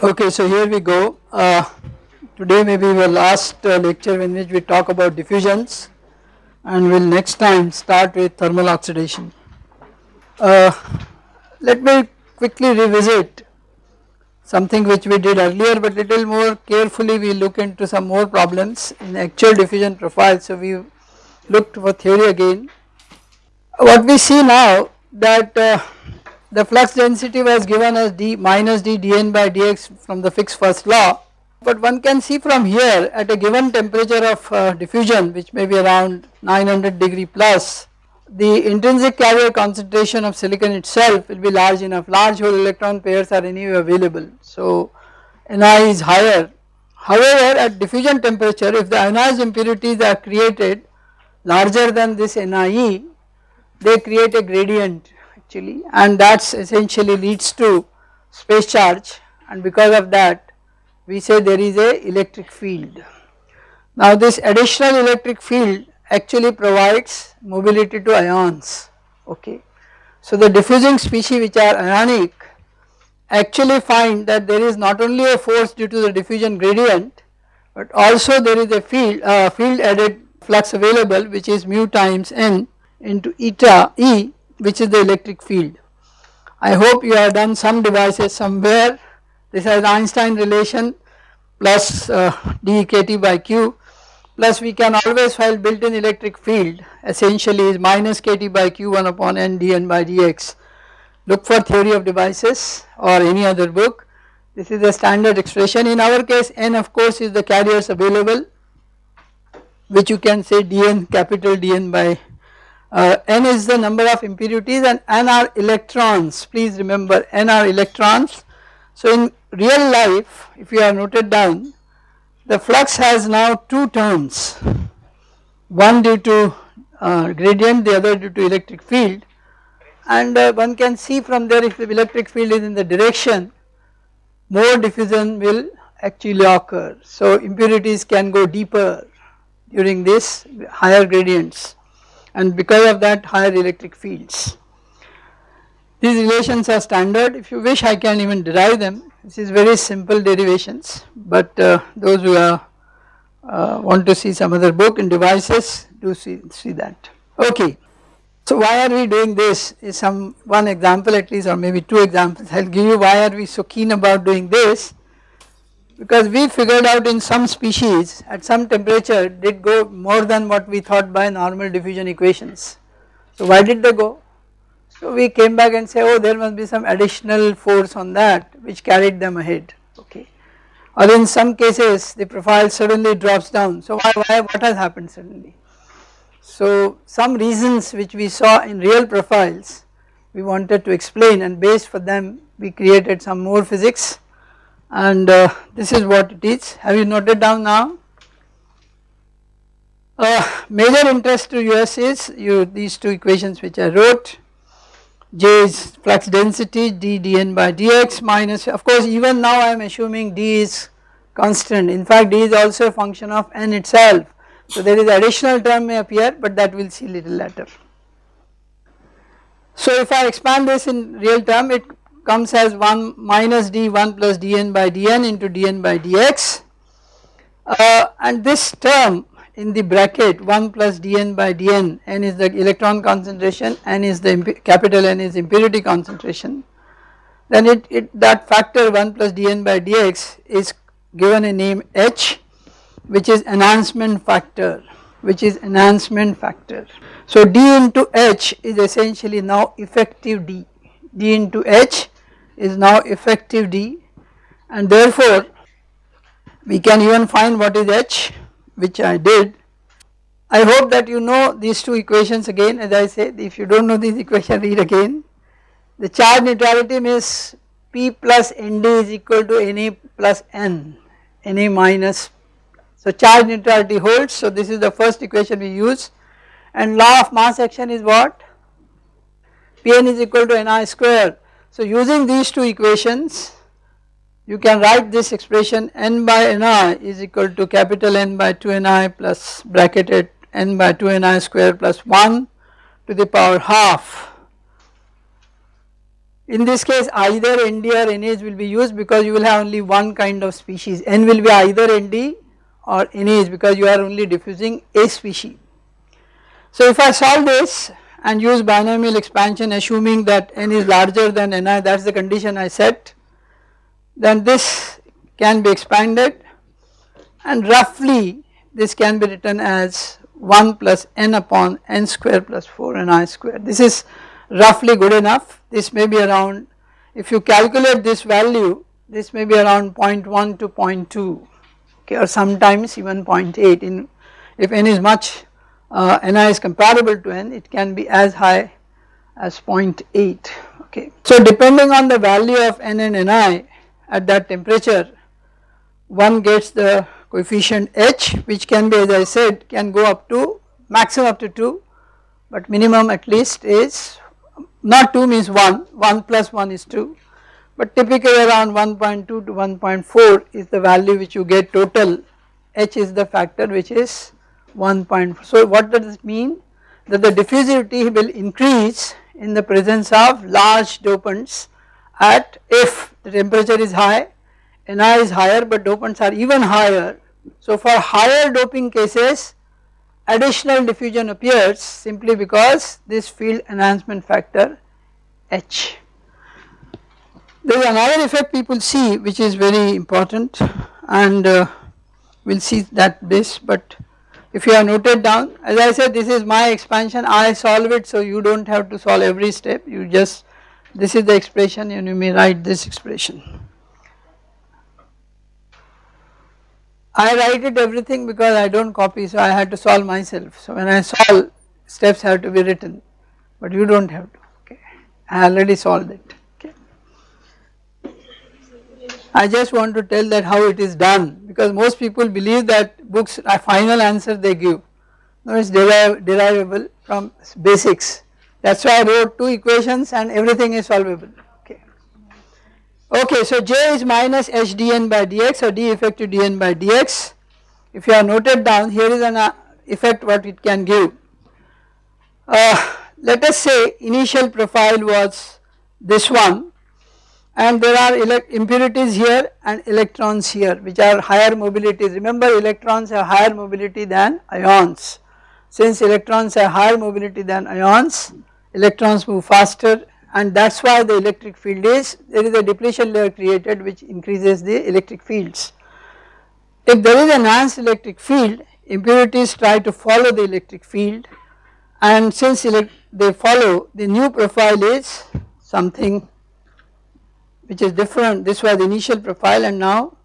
Okay, so here we go. Uh, today may be our last uh, lecture in which we talk about diffusions and we will next time start with thermal oxidation. Uh, let me quickly revisit something which we did earlier but little more carefully we look into some more problems in actual diffusion profile. So we looked for theory again. What we see now that uh, the flux density was given as d minus d dn by dx from the Fick's first law. But one can see from here at a given temperature of uh, diffusion which may be around 900 degree plus the intrinsic carrier concentration of silicon itself will be large enough. Large hole electron pairs are anyway available. So Ni is higher. However at diffusion temperature if the ionized impurities are created larger than this Nie they create a gradient actually and that essentially leads to space charge and because of that we say there is a electric field. Now this additional electric field actually provides mobility to ions okay. So the diffusing species which are ionic actually find that there is not only a force due to the diffusion gradient but also there is a field uh, field added flux available which is mu times n into eta E which is the electric field. I hope you have done some devices somewhere. This is Einstein relation plus uh, dEkt by q. Plus we can always find built-in electric field. Essentially is minus kt by q1 upon n dn by dx. Look for theory of devices or any other book. This is the standard expression. In our case n of course is the carriers available which you can say dn capital dn by uh, n is the number of impurities and n are electrons please remember n are electrons. So in real life if you are noted down the flux has now two terms one due to uh, gradient the other due to electric field and uh, one can see from there if the electric field is in the direction more diffusion will actually occur. So impurities can go deeper during this higher gradients and because of that higher electric fields. These relations are standard if you wish I can even derive them this is very simple derivations but uh, those who are, uh, want to see some other book in devices do see, see that. Okay. So why are we doing this is some one example at least or maybe two examples I will give you why are we so keen about doing this because we figured out in some species at some temperature did go more than what we thought by normal diffusion equations. So why did they go? So we came back and say oh there must be some additional force on that which carried them ahead okay or in some cases the profile suddenly drops down so why, why what has happened suddenly. So some reasons which we saw in real profiles we wanted to explain and based for them we created some more physics and uh, this is what it is. Have you noted down now? Uh, major interest to us is you these two equations which I wrote. J is flux density d dn by dx minus of course even now I am assuming d is constant. In fact d is also a function of n itself. So there is additional term may appear but that we will see little later. So if I expand this in real term it comes as 1 minus d 1 plus dn by dn into dn by dx. Uh, and this term in the bracket 1 plus dn by dn n is the electron concentration n is the capital N is impurity concentration. Then it, it that factor 1 plus dn by dx is given a name h which is enhancement factor which is enhancement factor. So d into h is essentially now effective d. d into h is now effective D and therefore we can even find what is H which I did. I hope that you know these two equations again as I said if you do not know these equations read again. The charge neutrality means P plus ND is equal to Na plus N, Na minus. So charge neutrality holds so this is the first equation we use and law of mass action is what? Pn is equal to Ni square so using these two equations you can write this expression n by ni is equal to capital N by 2 ni plus bracketed n by 2 ni square plus 1 to the power half In this case either ND or NH will be used because you will have only one kind of species N will be either ND or NH because you are only diffusing a species. So if I solve this and use binomial expansion assuming that N is larger than Ni that is the condition I set then this can be expanded and roughly this can be written as 1 plus n upon n square plus 4 ni square. This is roughly good enough this may be around if you calculate this value this may be around 0.1 to 0.2 okay or sometimes even 0.8 in if n is much uh, ni is comparable to n. It can be as high as 0.8 okay. So depending on the value of n and ni at that temperature one gets the coefficient h which can be as I said can go up to maximum up to 2 but minimum at least is not 2 means 1, 1 plus 1 is 2 but typically around 1.2 to 1.4 is the value which you get total. H is the factor which is 1.4. So what does it mean? That the diffusivity will increase in the presence of large dopants at if the temperature is high, Ni is higher but dopants are even higher. So for higher doping cases additional diffusion appears simply because this field enhancement factor H. There is another effect people see which is very important and uh, we will see that this but if you have noted down as I said this is my expansion I solve it so you do not have to solve every step you just this is the expression and you may write this expression. I write it everything because I do not copy so I had to solve myself. So when I solve steps have to be written but you do not have to okay I already solved it. I just want to tell that how it is done because most people believe that books are final answer they give. No it is deriv derivable from basics. That is why I wrote two equations and everything is solvable. Okay, so J is minus H dN by dx or d effective dN by dx. If you have noted down here is an uh, effect what it can give. Uh, let us say initial profile was this one and there are impurities here and electrons here which are higher mobilities. Remember electrons have higher mobility than ions. Since electrons have higher mobility than ions, electrons move faster and that is why the electric field is there is a depletion layer created which increases the electric fields. If there is an enhanced electric field impurities try to follow the electric field and since they follow the new profile is something which is different. This was the initial profile and now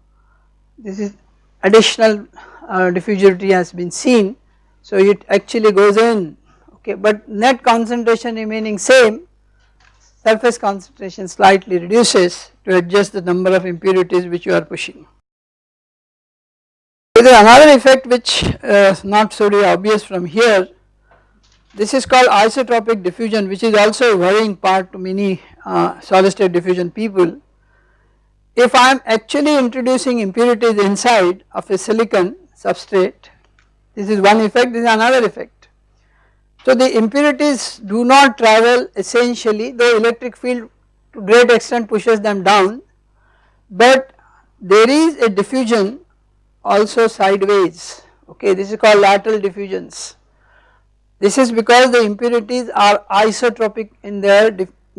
this is additional uh, diffusivity has been seen. So it actually goes in okay but net concentration remaining same surface concentration slightly reduces to adjust the number of impurities which you are pushing. There is another effect which uh, is not so obvious from here. This is called isotropic diffusion which is also a worrying part to many uh, solid state diffusion people. If I am actually introducing impurities inside of a silicon substrate this is one effect this is another effect so the impurities do not travel essentially the electric field to great extent pushes them down but there is a diffusion also sideways okay this is called lateral diffusions. This is because the impurities are isotropic in their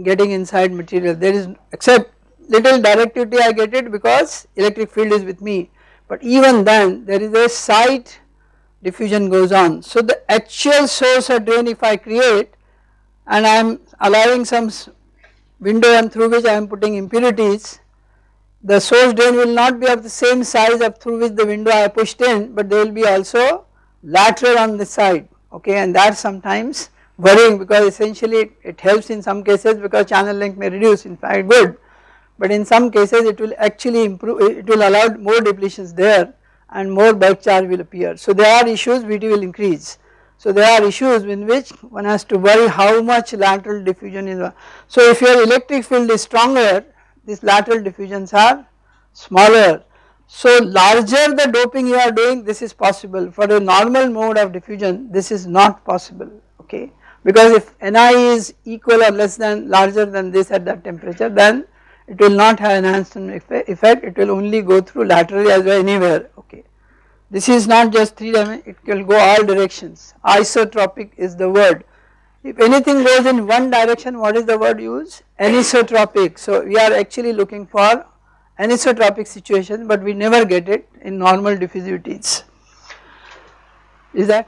getting inside material. There is except little directivity I get it because electric field is with me. But even then there is a side diffusion goes on. So the actual source or drain if I create and I am allowing some window and through which I am putting impurities the source drain will not be of the same size of through which the window I pushed in but they will be also lateral on the side. Okay? And that sometimes worrying because essentially it, helps in some cases because channel length may reduce in fact good but in some cases it will actually improve it will allow more depletions there and more bulk charge will appear. So there are issues VT will increase. So there are issues in which one has to worry how much lateral diffusion is. So if your electric field is stronger these lateral diffusions are smaller. So larger the doping you are doing this is possible for a normal mode of diffusion this is not possible okay. Because if Ni is equal or less than larger than this at that temperature then it will not have enhancement effect. It will only go through laterally as well anywhere. Okay. This is not just 3 dimension it will go all directions. Isotropic is the word. If anything goes in one direction what is the word used? Anisotropic. So we are actually looking for anisotropic situation but we never get it in normal diffusivities. Is that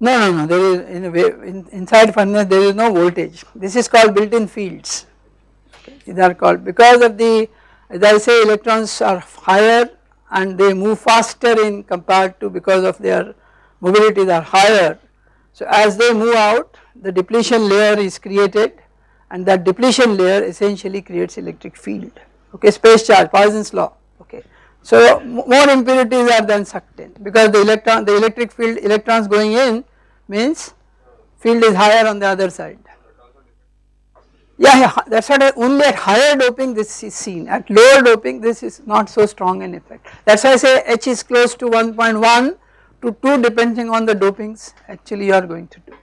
no no no. There is in a way in, inside furnace there is no voltage. This is called built-in fields. Okay. these are called because of the as I say electrons are higher and they move faster in compared to because of their mobilities are higher. So as they move out the depletion layer is created and that depletion layer essentially creates electric field. Okay space charge Poisson's law. So more impurities are then sucked in because the electron the electric field electrons going in means field is higher on the other side. Yeah, yeah that is what I, only at higher doping this is seen at lower doping this is not so strong an effect that is why I say H is close to 1.1 to 2 depending on the dopings actually you are going to do.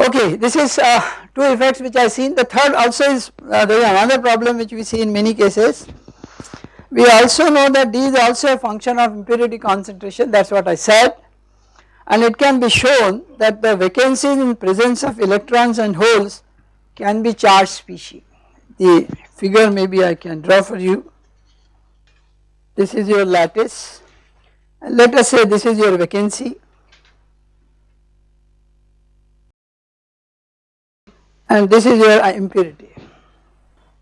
Okay, this is uh, two effects which I seen. The third also is uh, there is another problem which we see in many cases. We also know that D is also a function of impurity concentration that is what I said and it can be shown that the vacancies in presence of electrons and holes can be charged species. The figure maybe I can draw for you. This is your lattice and let us say this is your vacancy and this is your uh, impurity.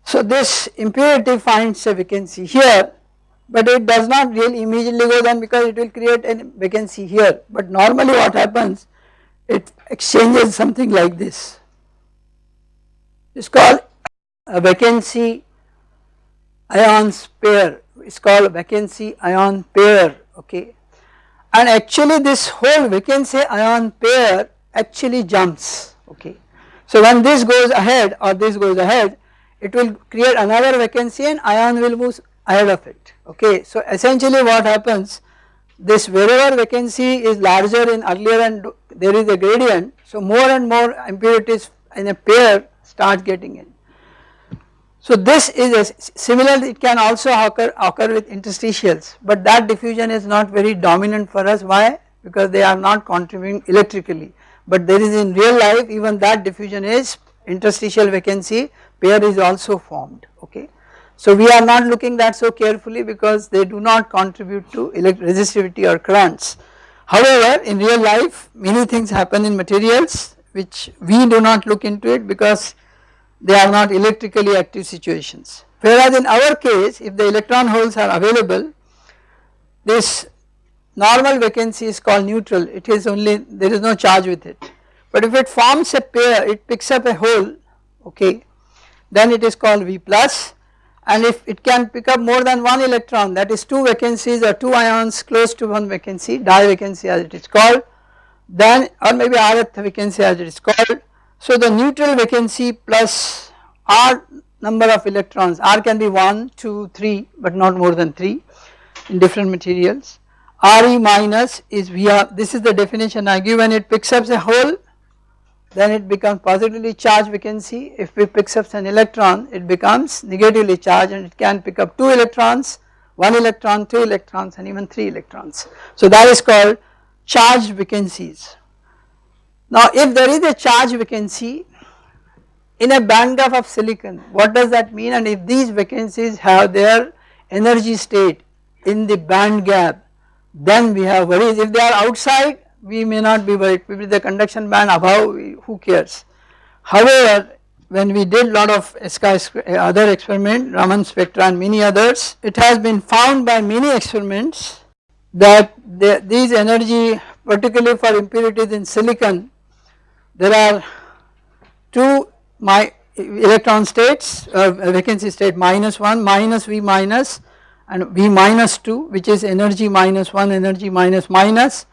So this impurity finds a vacancy here but it does not really immediately go then because it will create a vacancy here. But normally what happens it exchanges something like this. It is called a vacancy ions pair it is called vacancy ion pair okay? And actually this whole vacancy ion pair actually jumps okay? So when this goes ahead or this goes ahead it will create another vacancy and ion will move ahead of it okay. So essentially what happens this wherever vacancy is larger in earlier and there is a gradient so more and more impurities in a pair start getting in. So this is similar it can also occur, occur with interstitials but that diffusion is not very dominant for us why because they are not contributing electrically but there is in real life even that diffusion is interstitial vacancy pair is also formed okay. So we are not looking that so carefully because they do not contribute to resistivity or currents. However in real life many things happen in materials which we do not look into it because they are not electrically active situations. Whereas in our case if the electron holes are available this normal vacancy is called neutral it is only there is no charge with it but if it forms a pair it picks up a hole okay then it is called V plus and if it can pick up more than one electron that is two vacancies or two ions close to one vacancy divacancy as it is called then or maybe rth vacancy as it is called. So the neutral vacancy plus r number of electrons r can be 1, 2, 3 but not more than 3 in different materials Re minus is Vr this is the definition I give when it picks up a hole then it becomes positively charged vacancy if it picks up an electron it becomes negatively charged and it can pick up 2 electrons 1 electron 2 electrons and even 3 electrons. So that is called charged vacancies. Now if there is a charge vacancy in a band gap of silicon what does that mean and if these vacancies have their energy state in the band gap then we have worries if they are outside we may not be worried with the conduction band above who cares. However when we did lot of other experiment Raman spectra and many others it has been found by many experiments that the, these energy particularly for impurities in silicon there are two my electron states uh, vacancy state minus 1 minus V minus and V minus 2 which is energy minus 1 energy minus minus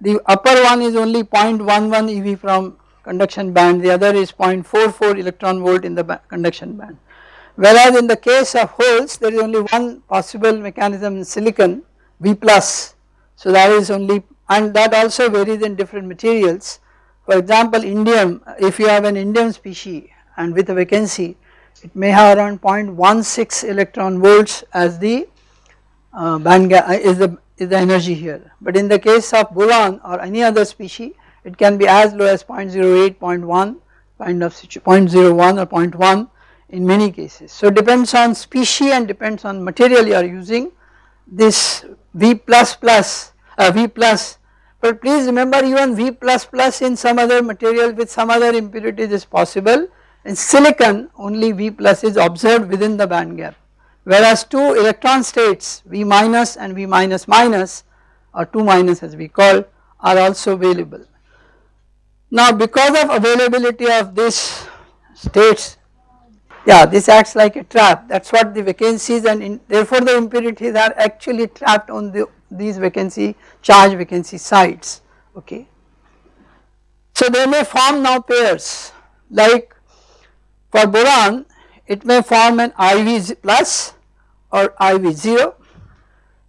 the upper one is only 0.11 eV from conduction band. The other is 0.44 electron volt in the conduction band. Whereas in the case of holes there is only one possible mechanism in silicon V plus. So that is only and that also varies in different materials. For example indium if you have an indium species and with a vacancy it may have around 0.16 electron volts as the uh, band gap uh, is the is the energy here. But in the case of boron or any other species it can be as low as 0.08 0.1 kind of 0.01 or 0.1 in many cases. So depends on species and depends on material you are using. This V plus plus uh, V plus but please remember even V plus plus in some other material with some other impurities is possible. In silicon only V plus is observed within the band gap whereas two electron states V minus and V minus minus or 2 minus as we call are also available. Now because of availability of these states yeah this acts like a trap that is what the vacancies and in, therefore the impurities are actually trapped on the these vacancy charge vacancy sites okay. So they may form now pairs like for boron it may form an IV plus or IV 0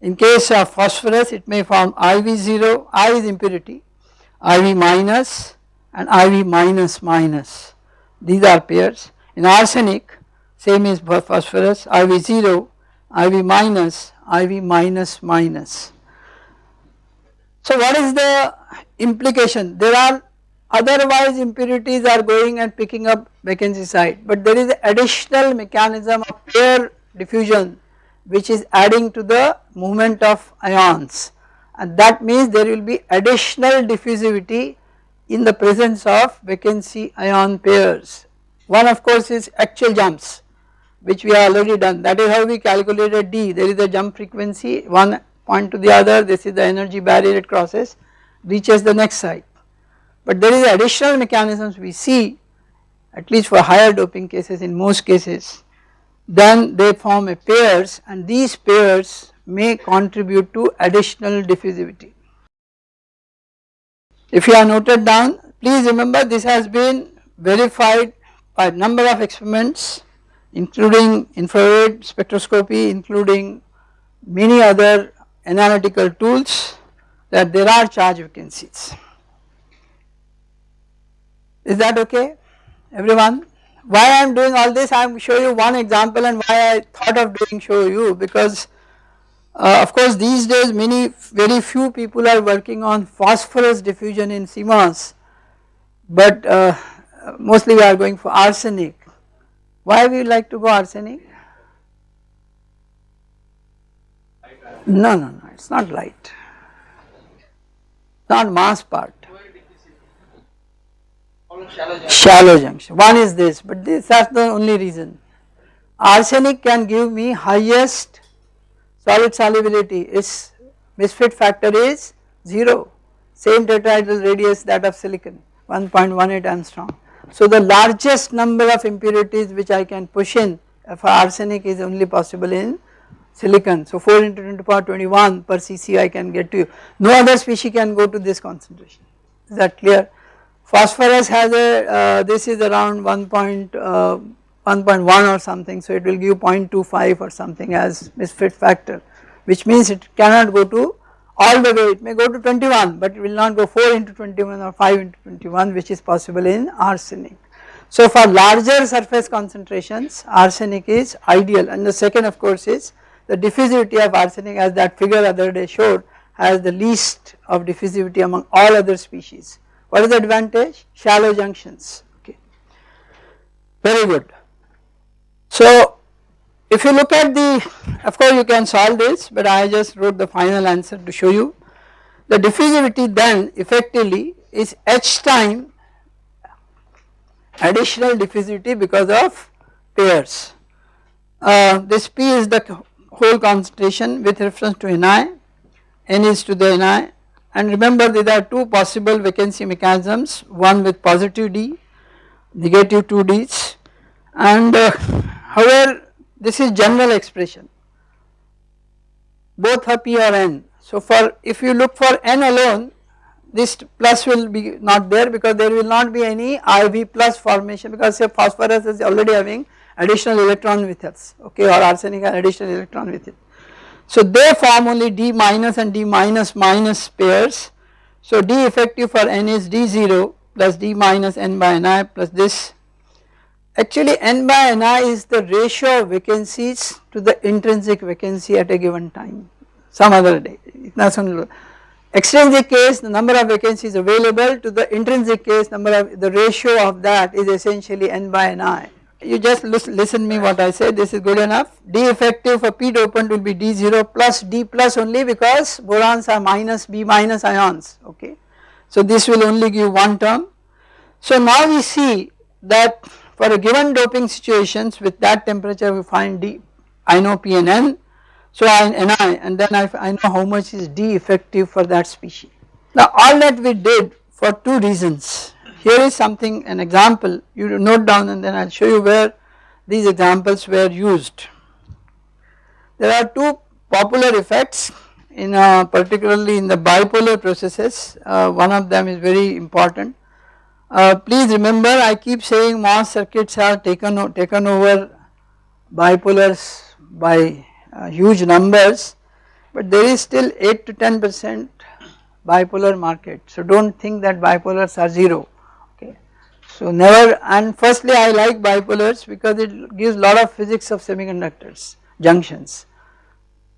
in case of phosphorus it may form IV 0 I is impurity IV minus and IV minus minus these are pairs in arsenic same is for phosphorus IV 0, IV minus, IV minus minus. So what is the implication? There are otherwise impurities are going and picking up vacancy site. But there is additional mechanism of pair diffusion which is adding to the movement of ions. And that means there will be additional diffusivity in the presence of vacancy ion pairs. One of course is actual jumps which we have already done. That is how we calculated D. There is a jump frequency one point to the other. This is the energy barrier it crosses reaches the next site. But there is additional mechanisms we see at least for higher doping cases in most cases then they form a pairs and these pairs may contribute to additional diffusivity. If you are noted down please remember this has been verified by a number of experiments including infrared spectroscopy, including many other analytical tools that there are charge vacancies. Is that okay everyone? Why I am doing all this I am show you one example and why I thought of doing show you because uh, of course these days many very few people are working on phosphorus diffusion in CMOS but uh, mostly we are going for arsenic. Why we like to go arsenic? No, no, no, it is not light, not mass part. Shallow junction. One is this, but this is the only reason. Arsenic can give me highest solid solubility, its misfit factor is 0, same tetrahedral radius that of silicon 1.18 angstrom. So the largest number of impurities which I can push in for arsenic is only possible in silicon. So 4 into 10 to power 21 per cc I can get to you. No other species can go to this concentration. Is that clear? Phosphorus has a, uh, this is around 1.1 uh, or something so it will give 0.25 or something as misfit factor which means it cannot go to all the way it may go to 21 but it will not go 4 into 21 or 5 into 21 which is possible in arsenic. So for larger surface concentrations arsenic is ideal and the second of course is the diffusivity of arsenic as that figure other day showed has the least of diffusivity among all other species. What is the advantage? Shallow junctions okay very good. So if you look at the, of course you can solve this but I just wrote the final answer to show you. The diffusivity then effectively is h time additional diffusivity because of pairs. Uh, this P is the whole concentration with reference to Ni, N is to the Ni and remember there are two possible vacancy mechanisms one with positive D, negative 2 Ds and uh, however this is general expression both for P or N. So for if you look for N alone this plus will be not there because there will not be any IV plus formation because say phosphorus is already having additional electron with us okay or arsenic has additional electron with it. So they form only D minus and D minus minus pairs. So D effective for n is D0 plus D minus n by Ni plus this. Actually n by Ni is the ratio of vacancies to the intrinsic vacancy at a given time. Some other day. Extrinsic case the number of vacancies available to the intrinsic case number of the ratio of that is essentially n by Ni you just listen me what I say this is good enough D effective for P dopant will be D0 plus D plus only because borons are minus B minus ions okay. So this will only give one term. So now we see that for a given doping situations with that temperature we find D I know P and N so I Ni and then I, I know how much is D effective for that species. Now all that we did for two reasons here is something an example you note down and then I will show you where these examples were used. There are two popular effects in uh, particularly in the bipolar processes uh, one of them is very important. Uh, please remember I keep saying MOS circuits are taken, taken over bipolars by uh, huge numbers but there is still 8 to 10 percent bipolar market. So do not think that bipolars are 0 so never and firstly I like bipolars because it gives lot of physics of semiconductors junctions.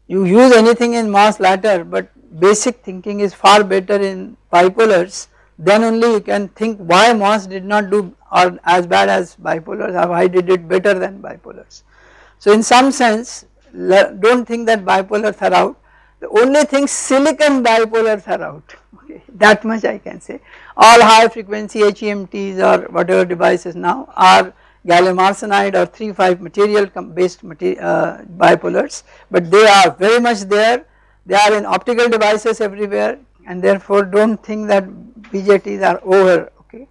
You use anything in MOS ladder but basic thinking is far better in bipolars then only you can think why MOS did not do or as bad as bipolars or why did it better than bipolars. So in some sense do not think that bipolars are out the only thing silicon bipolars are out. Okay. That much I can say. All high frequency HEMTs or whatever devices now are gallium arsenide or 3,5 material based material, uh, bipolars but they are very much there. They are in optical devices everywhere and therefore do not think that BJTs are over. Okay.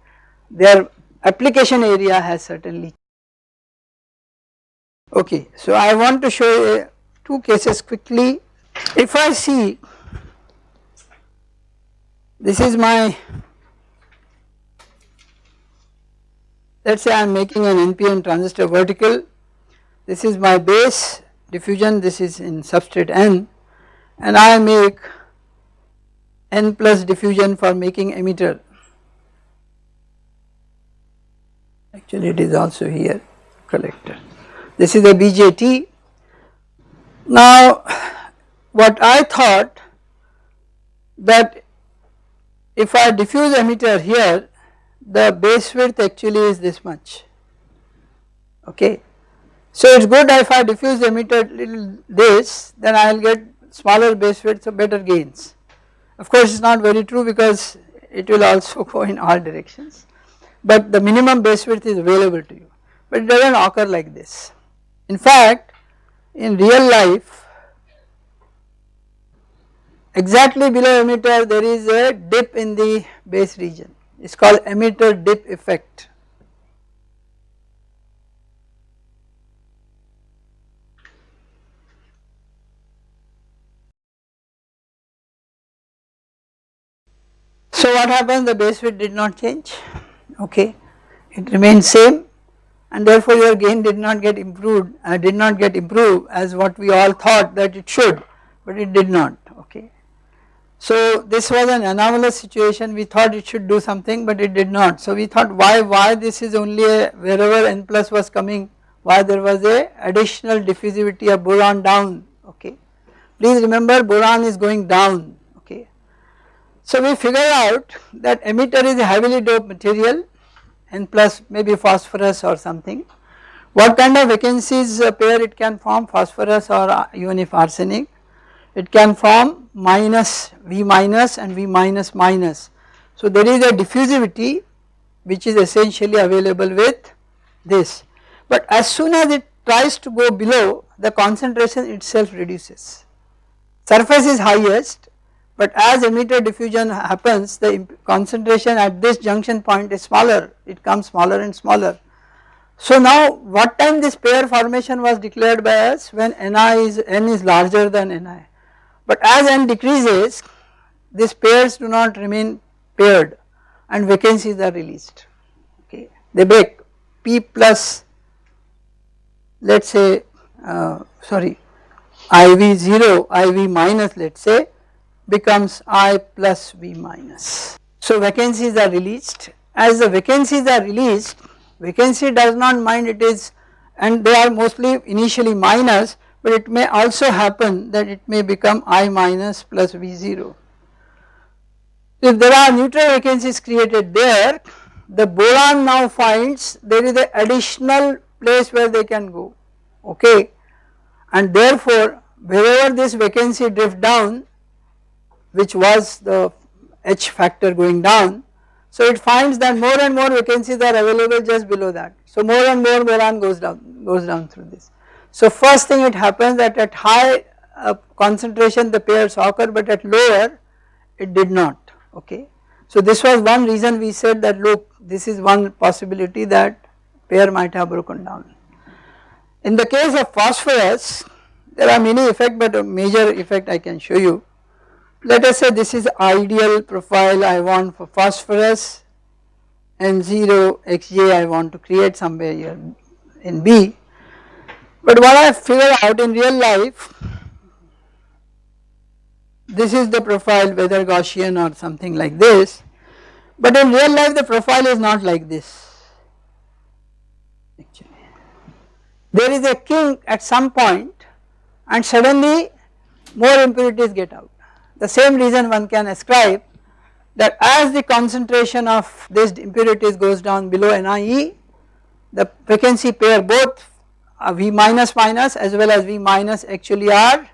Their application area has certainly okay. So I want to show two cases quickly if I see this is my let us say I am making an NPN transistor vertical. This is my base diffusion. This is in substrate n. And I make n plus diffusion for making emitter. Actually it is also here collector this is a BJT now what I thought that if I diffuse emitter here the base width actually is this much okay. So it is good if I diffuse emitter little this then I will get smaller base width so better gains. Of course it is not very true because it will also go in all directions but the minimum base width is available to you but it does not occur like this. In fact in real life exactly below emitter there is a dip in the base region it is called emitter dip effect. So what happens the base width did not change okay it remains same and therefore your gain did not get improved uh, did not get improved as what we all thought that it should but it did not. So this was an anomalous situation we thought it should do something but it did not. So we thought why why this is only a wherever n plus was coming why there was a additional diffusivity of boron down okay. Please remember boron is going down okay. So we figured out that emitter is a heavily doped material n plus maybe phosphorus or something. What kind of vacancies uh, pair it can form phosphorus or uh, even if arsenic it can form minus V minus and V minus minus. So there is a diffusivity which is essentially available with this but as soon as it tries to go below the concentration itself reduces. Surface is highest but as emitter diffusion happens the concentration at this junction point is smaller it comes smaller and smaller. So now what time this pair formation was declared by us when Ni is n is larger than Ni but as n decreases these pairs do not remain paired and vacancies are released. Okay. They break. P plus let us say uh, sorry iv 0 iv minus let us say becomes I plus V minus. So vacancies are released. As the vacancies are released vacancy does not mind it is and they are mostly initially minus but it may also happen that it may become I minus plus V0. If there are neutral vacancies created there the boron now finds there is an additional place where they can go okay and therefore wherever this vacancy drift down which was the H factor going down so it finds that more and more vacancies are available just below that so more and more boron goes down goes down through this. So first thing it happens that at high uh, concentration the pairs occur but at lower it did not okay. So this was one reason we said that look this is one possibility that pair might have broken down. In the case of phosphorus there are many effects but a major effect I can show you. Let us say this is ideal profile I want for phosphorus N0 xj I want to create somewhere here in B. But what I figured out in real life this is the profile whether Gaussian or something like this but in real life the profile is not like this actually. There is a kink at some point and suddenly more impurities get out. The same reason one can ascribe that as the concentration of these impurities goes down below NIE the vacancy pair both uh, V minus minus as well as V minus actually are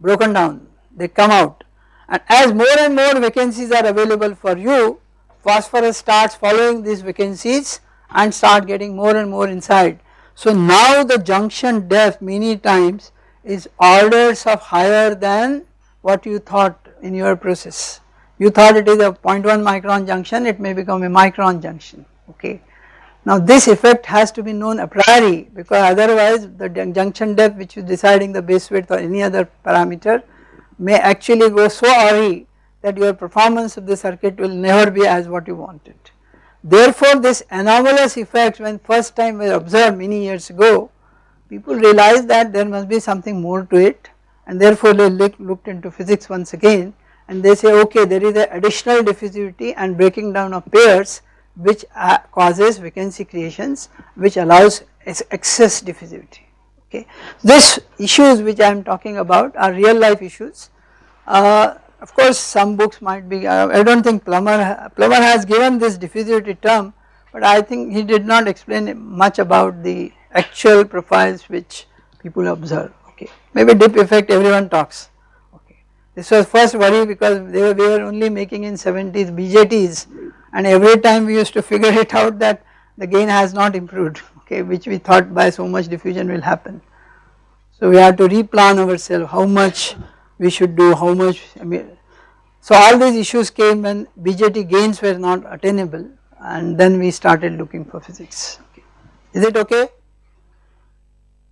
broken down they come out and as more and more vacancies are available for you phosphorus starts following these vacancies and start getting more and more inside. So now the junction depth many times is orders of higher than what you thought in your process. You thought it is a 0.1 micron junction it may become a micron junction okay. Now this effect has to be known a priori because otherwise the junction depth which is deciding the base width or any other parameter may actually go so awry that your performance of the circuit will never be as what you wanted. Therefore this anomalous effect when first time was observed many years ago people realized that there must be something more to it and therefore they looked into physics once again and they say okay there is an additional diffusivity and breaking down of pairs which causes vacancy creations which allows excess diffusivity okay. These issues which I am talking about are real life issues. Uh, of course some books might be, uh, I do not think Plummer, Plummer has given this diffusivity term but I think he did not explain much about the actual profiles which people observe okay. Maybe dip effect everyone talks okay. This was first worry because they were, we were only making in 70s BJTs and every time we used to figure it out that the gain has not improved okay which we thought by so much diffusion will happen. So we had to replan ourselves how much we should do how much I mean so all these issues came when BJT gains were not attainable and then we started looking for physics okay. is it okay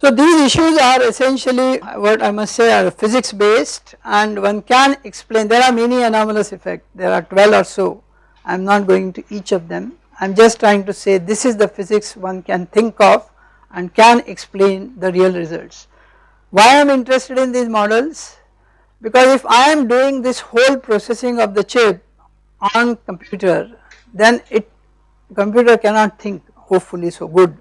so these issues are essentially what I must say are physics based and one can explain there are many anomalous effects there are 12 or so I am not going to each of them I am just trying to say this is the physics one can think of and can explain the real results. Why I am interested in these models because if I am doing this whole processing of the chip on computer then it computer cannot think hopefully so good.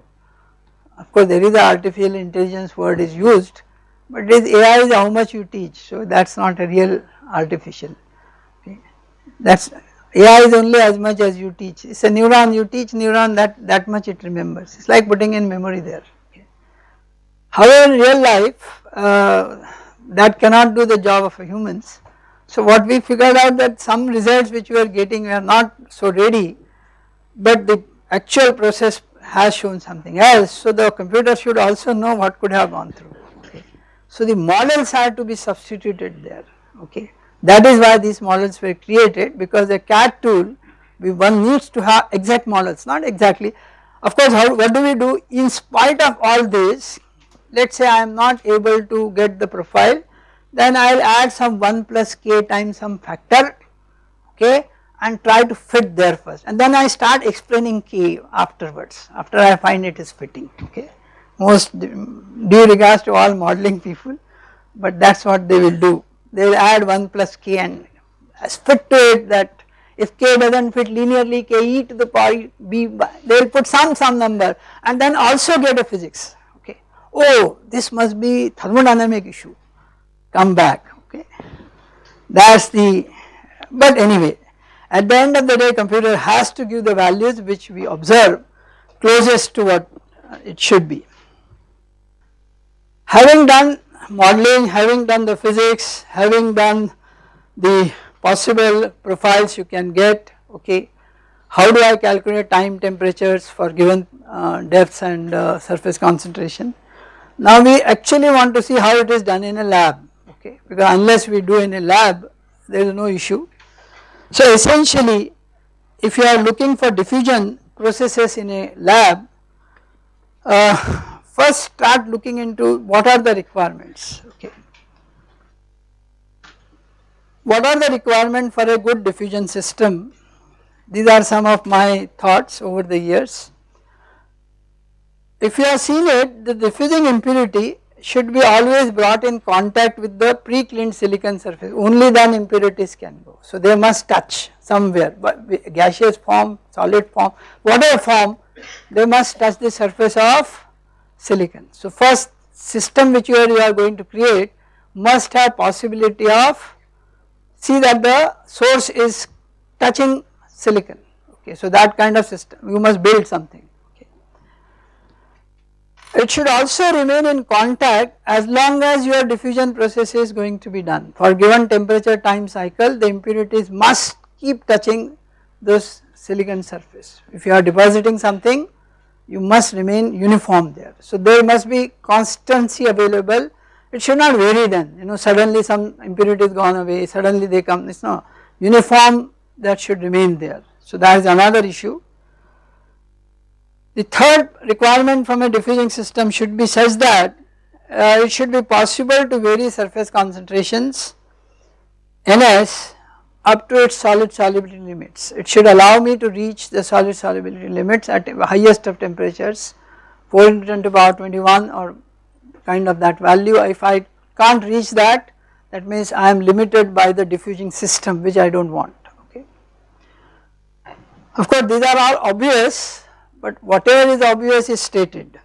Of course there is a artificial intelligence word is used but this AI is how much you teach so that is not a real artificial okay. that is AI is only as much as you teach. It is a neuron. You teach neuron that that much it remembers. It is like putting in memory there. However in real life uh, that cannot do the job of humans. So what we figured out that some results which we are getting are not so ready but the actual process has shown something else. So the computer should also know what could have gone through. Okay. So the models are to be substituted there. Okay that is why these models were created because a CAD tool we one needs to have exact models not exactly. Of course how what do we do? In spite of all this let us say I am not able to get the profile then I will add some 1 plus k times some factor okay and try to fit there first. And then I start explaining k afterwards after I find it is fitting okay. Most mm, due regards to all modeling people but that is what they will do they will add 1 plus k and fit it that if k does not fit linearly k e to the power b they will put some some number and then also get a physics okay. Oh this must be thermodynamic issue come back okay that is the but anyway at the end of the day computer has to give the values which we observe closest to what it should be. Having done modeling, having done the physics, having done the possible profiles you can get okay how do I calculate time temperatures for given uh, depths and uh, surface concentration. Now we actually want to see how it is done in a lab okay because unless we do in a lab there is no issue. So essentially if you are looking for diffusion processes in a lab uh, first start looking into what are the requirements okay. What are the requirements for a good diffusion system these are some of my thoughts over the years. If you have seen it the diffusing impurity should be always brought in contact with the pre-cleaned silicon surface only then impurities can go. So they must touch somewhere but gaseous form, solid form whatever form they must touch the surface of silicon. So first system which you are, you are going to create must have possibility of see that the source is touching silicon okay. So that kind of system you must build something okay. It should also remain in contact as long as your diffusion process is going to be done for given temperature time cycle the impurities must keep touching this silicon surface. If you are depositing something you must remain uniform there. So there must be constancy available it should not vary then you know suddenly some impurity is gone away suddenly they come it is not uniform that should remain there. So that is another issue. The third requirement from a diffusing system should be such that uh, it should be possible to vary surface concentrations Ns up to its solid solubility limits. It should allow me to reach the solid solubility limits at highest of temperatures 4 into 10 to power 21 or kind of that value. If I can't reach that that means I am limited by the diffusing system which I do not want okay. Of course these are all obvious but whatever is obvious is stated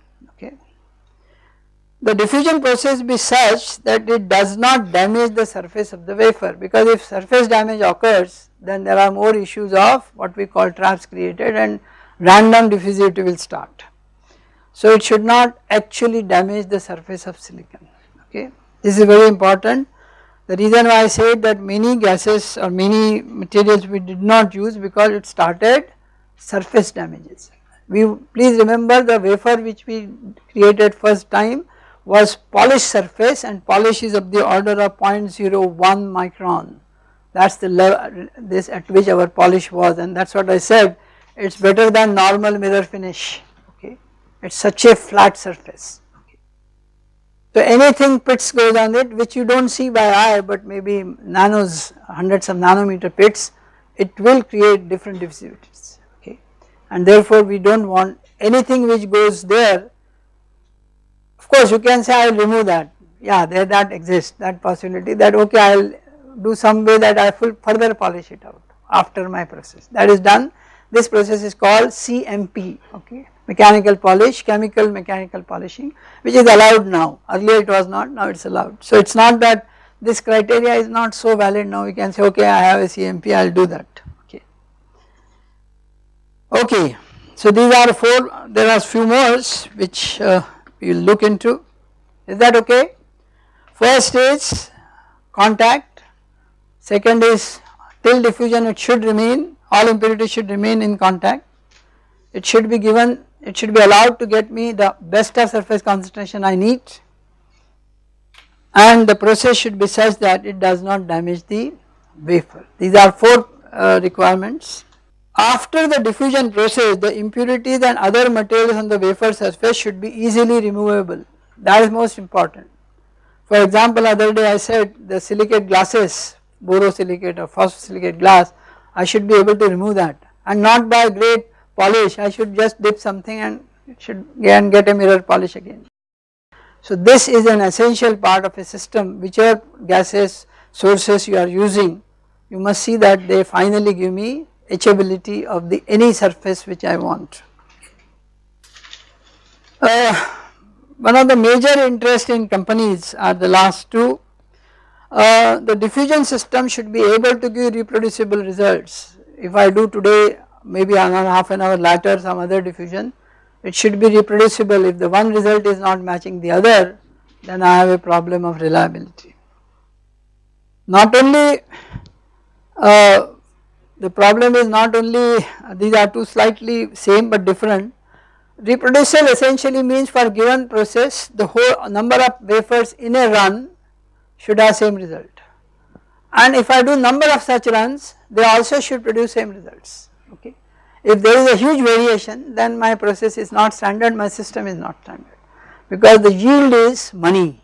the diffusion process be such that it does not damage the surface of the wafer because if surface damage occurs then there are more issues of what we call traps created and random diffusivity will start. So it should not actually damage the surface of silicon okay. This is very important the reason why I said that many gases or many materials we did not use because it started surface damages. We please remember the wafer which we created first time was polished surface and polish is of the order of 0.01 micron. That is the level this at which our polish was and that is what I said. It is better than normal mirror finish okay? It is such a flat surface. So anything pits goes on it which you do not see by eye but maybe nanos hundreds of nanometer pits it will create different diffusivities okay? And therefore we do not want anything which goes there course you can say I will remove that. Yeah there that exists that possibility that okay I will do some way that I will further polish it out after my process. That is done. This process is called CMP okay? Mechanical polish chemical mechanical polishing which is allowed now. Earlier it was not now it is allowed. So it is not that this criteria is not so valid now. We can say okay I have a CMP I will do that. Okay. Okay. So these are four there are few more which uh, we will look into. Is that okay. First is contact, second is till diffusion it should remain all impurities should remain in contact, it should be given it should be allowed to get me the best of surface concentration I need. And the process should be such that it does not damage the wafer. These are four uh, requirements after the diffusion process the impurities and other materials on the wafer surface should be easily removable that is most important. For example other day I said the silicate glasses borosilicate or phosphosilicate glass I should be able to remove that and not by great polish I should just dip something and should again get a mirror polish again. So this is an essential part of a system whichever gases sources you are using you must see that they finally give me etchability of the any surface which I want. Uh, one of the major interest in companies are the last two. Uh, the diffusion system should be able to give reproducible results. If I do today maybe another half an hour later some other diffusion it should be reproducible if the one result is not matching the other then I have a problem of reliability. Not only uh, the problem is not only uh, these are two slightly same but different reproducible essentially means for given process the whole number of wafers in a run should have same result and if I do number of such runs they also should produce same results okay. If there is a huge variation then my process is not standard my system is not standard because the yield is money.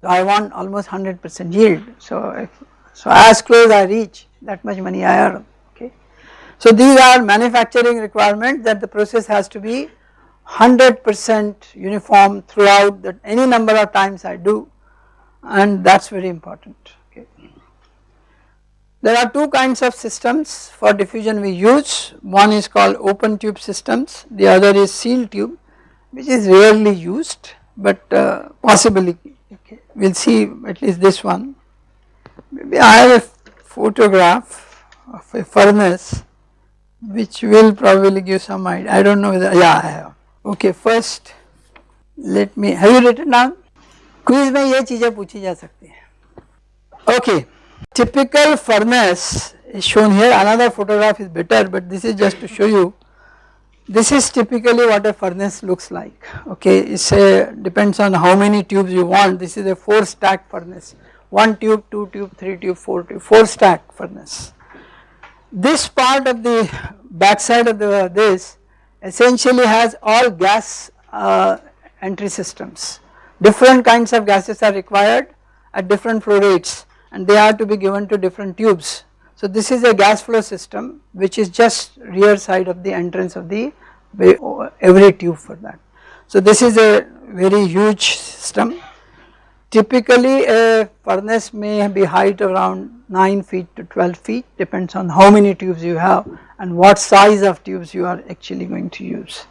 So I want almost 100 percent yield so if, so as close I reach that much money I earn okay. So these are manufacturing requirements that the process has to be 100 percent uniform throughout that any number of times I do and that is very important. Okay. There are two kinds of systems for diffusion we use one is called open tube systems the other is sealed tube which is rarely used but uh, possibly okay. we will see at least this one maybe I have a photograph of a furnace which will probably give some idea I do not know whether yeah I have okay first let me have you written down quiz में ये चीजें पूछी जा सकती है okay typical furnace is shown here another photograph is better but this is just to show you this is typically what a furnace looks like okay it's a depends on how many tubes you want this is a 4 stack furnace 1 tube 2 tube 3 tube 4 tube 4 stack furnace this part of the back side of the this essentially has all gas uh, entry systems different kinds of gases are required at different flow rates and they are to be given to different tubes. So this is a gas flow system which is just rear side of the entrance of the every tube for that. So this is a very huge system. Typically a furnace may be height around 9 feet to 12 feet depends on how many tubes you have and what size of tubes you are actually going to use.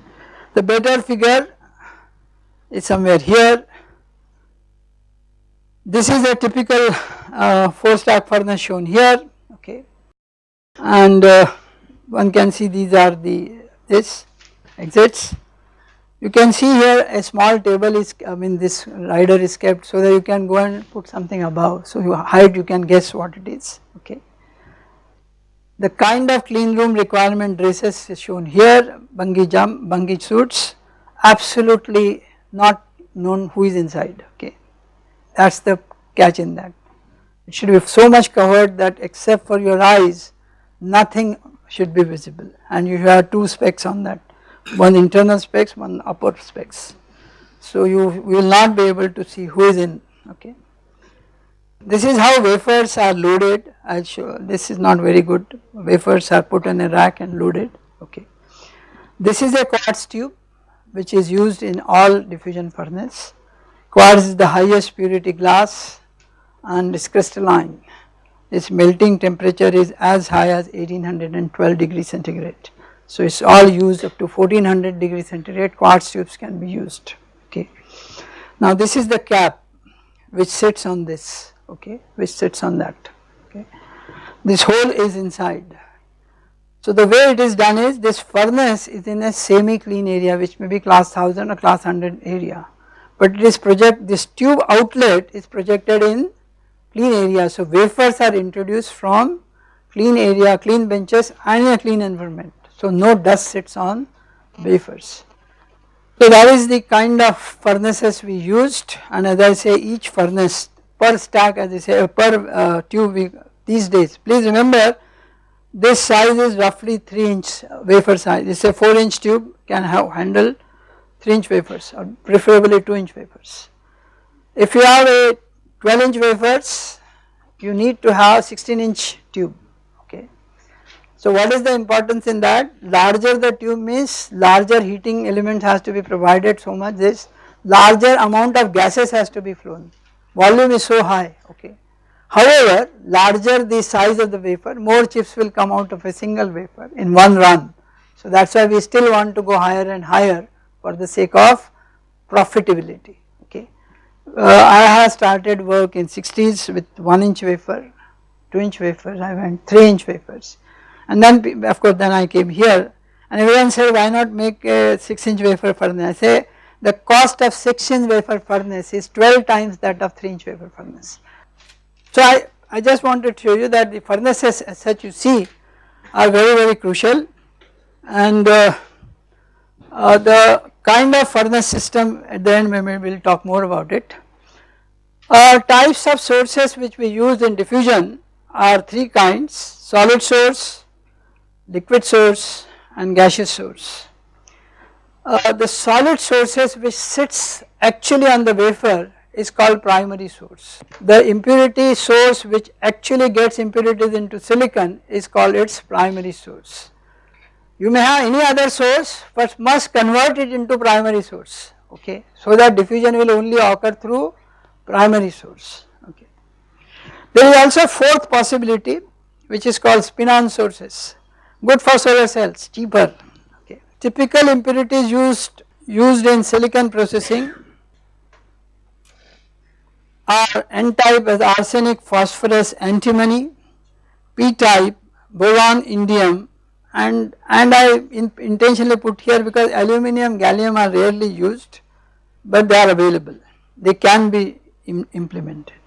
The better figure is somewhere here this is a typical uh, 4 stack furnace shown here okay and uh, one can see these are the this exits. You can see here a small table is I mean this rider is kept so that you can go and put something above so you height you can guess what it is okay. The kind of clean room requirement dresses is shown here bungee jump bungee suits absolutely not known who is inside okay that is the catch in that. It should be so much covered that except for your eyes nothing should be visible and you have two specs on that one internal specs one upper specs. So you will not be able to see who is in okay. This is how wafers are loaded I show this is not very good wafers are put in a rack and loaded okay. This is a quartz tube which is used in all diffusion furnace Quartz is the highest purity glass and is crystalline. Its melting temperature is as high as 1812 degrees centigrade. So it is all used up to 1400 degrees centigrade quartz tubes can be used okay. Now this is the cap which sits on this okay which sits on that okay. This hole is inside. So the way it is done is this furnace is in a semi clean area which may be class 1000 or class 100 area but it is project this tube outlet is projected in clean area. So wafers are introduced from clean area, clean benches and a clean environment. So no dust sits on wafers. So that is the kind of furnaces we used and as I say each furnace per stack as I say per uh, tube we, these days. Please remember this size is roughly 3 inch wafer size, this is a 4 inch tube can have handle 3 inch wafers or preferably 2 inch wafers. If you have a 12 inch wafers you need to have 16 inch tube. So what is the importance in that? Larger the tube means larger heating element has to be provided so much. This larger amount of gases has to be flown. Volume is so high okay. However, larger the size of the wafer more chips will come out of a single wafer in one run. So that is why we still want to go higher and higher for the sake of profitability okay. Uh, I have started work in 60s with 1 inch wafer, 2 inch wafers, I went 3 inch wafers and then of course then I came here and everyone said why not make a 6 inch wafer furnace. I say the cost of 6 inch wafer furnace is 12 times that of 3 inch wafer furnace. So I, I just wanted to show you that the furnaces as such you see are very very crucial and uh, uh, the kind of furnace system at the end we will talk more about it. Uh, types of sources which we use in diffusion are three kinds solid source, liquid source and gaseous source. Uh, the solid sources which sits actually on the wafer is called primary source. The impurity source which actually gets impurities into silicon is called its primary source. You may have any other source but must convert it into primary source okay so that diffusion will only occur through primary source okay. There is also fourth possibility which is called spin-on sources good for solar cells cheaper okay. Typical impurities used used in silicon processing are n-type as arsenic, phosphorus, antimony, p-type, boron, indium and, and I in, intentionally put here because aluminum, gallium are rarely used but they are available, they can be Im implemented.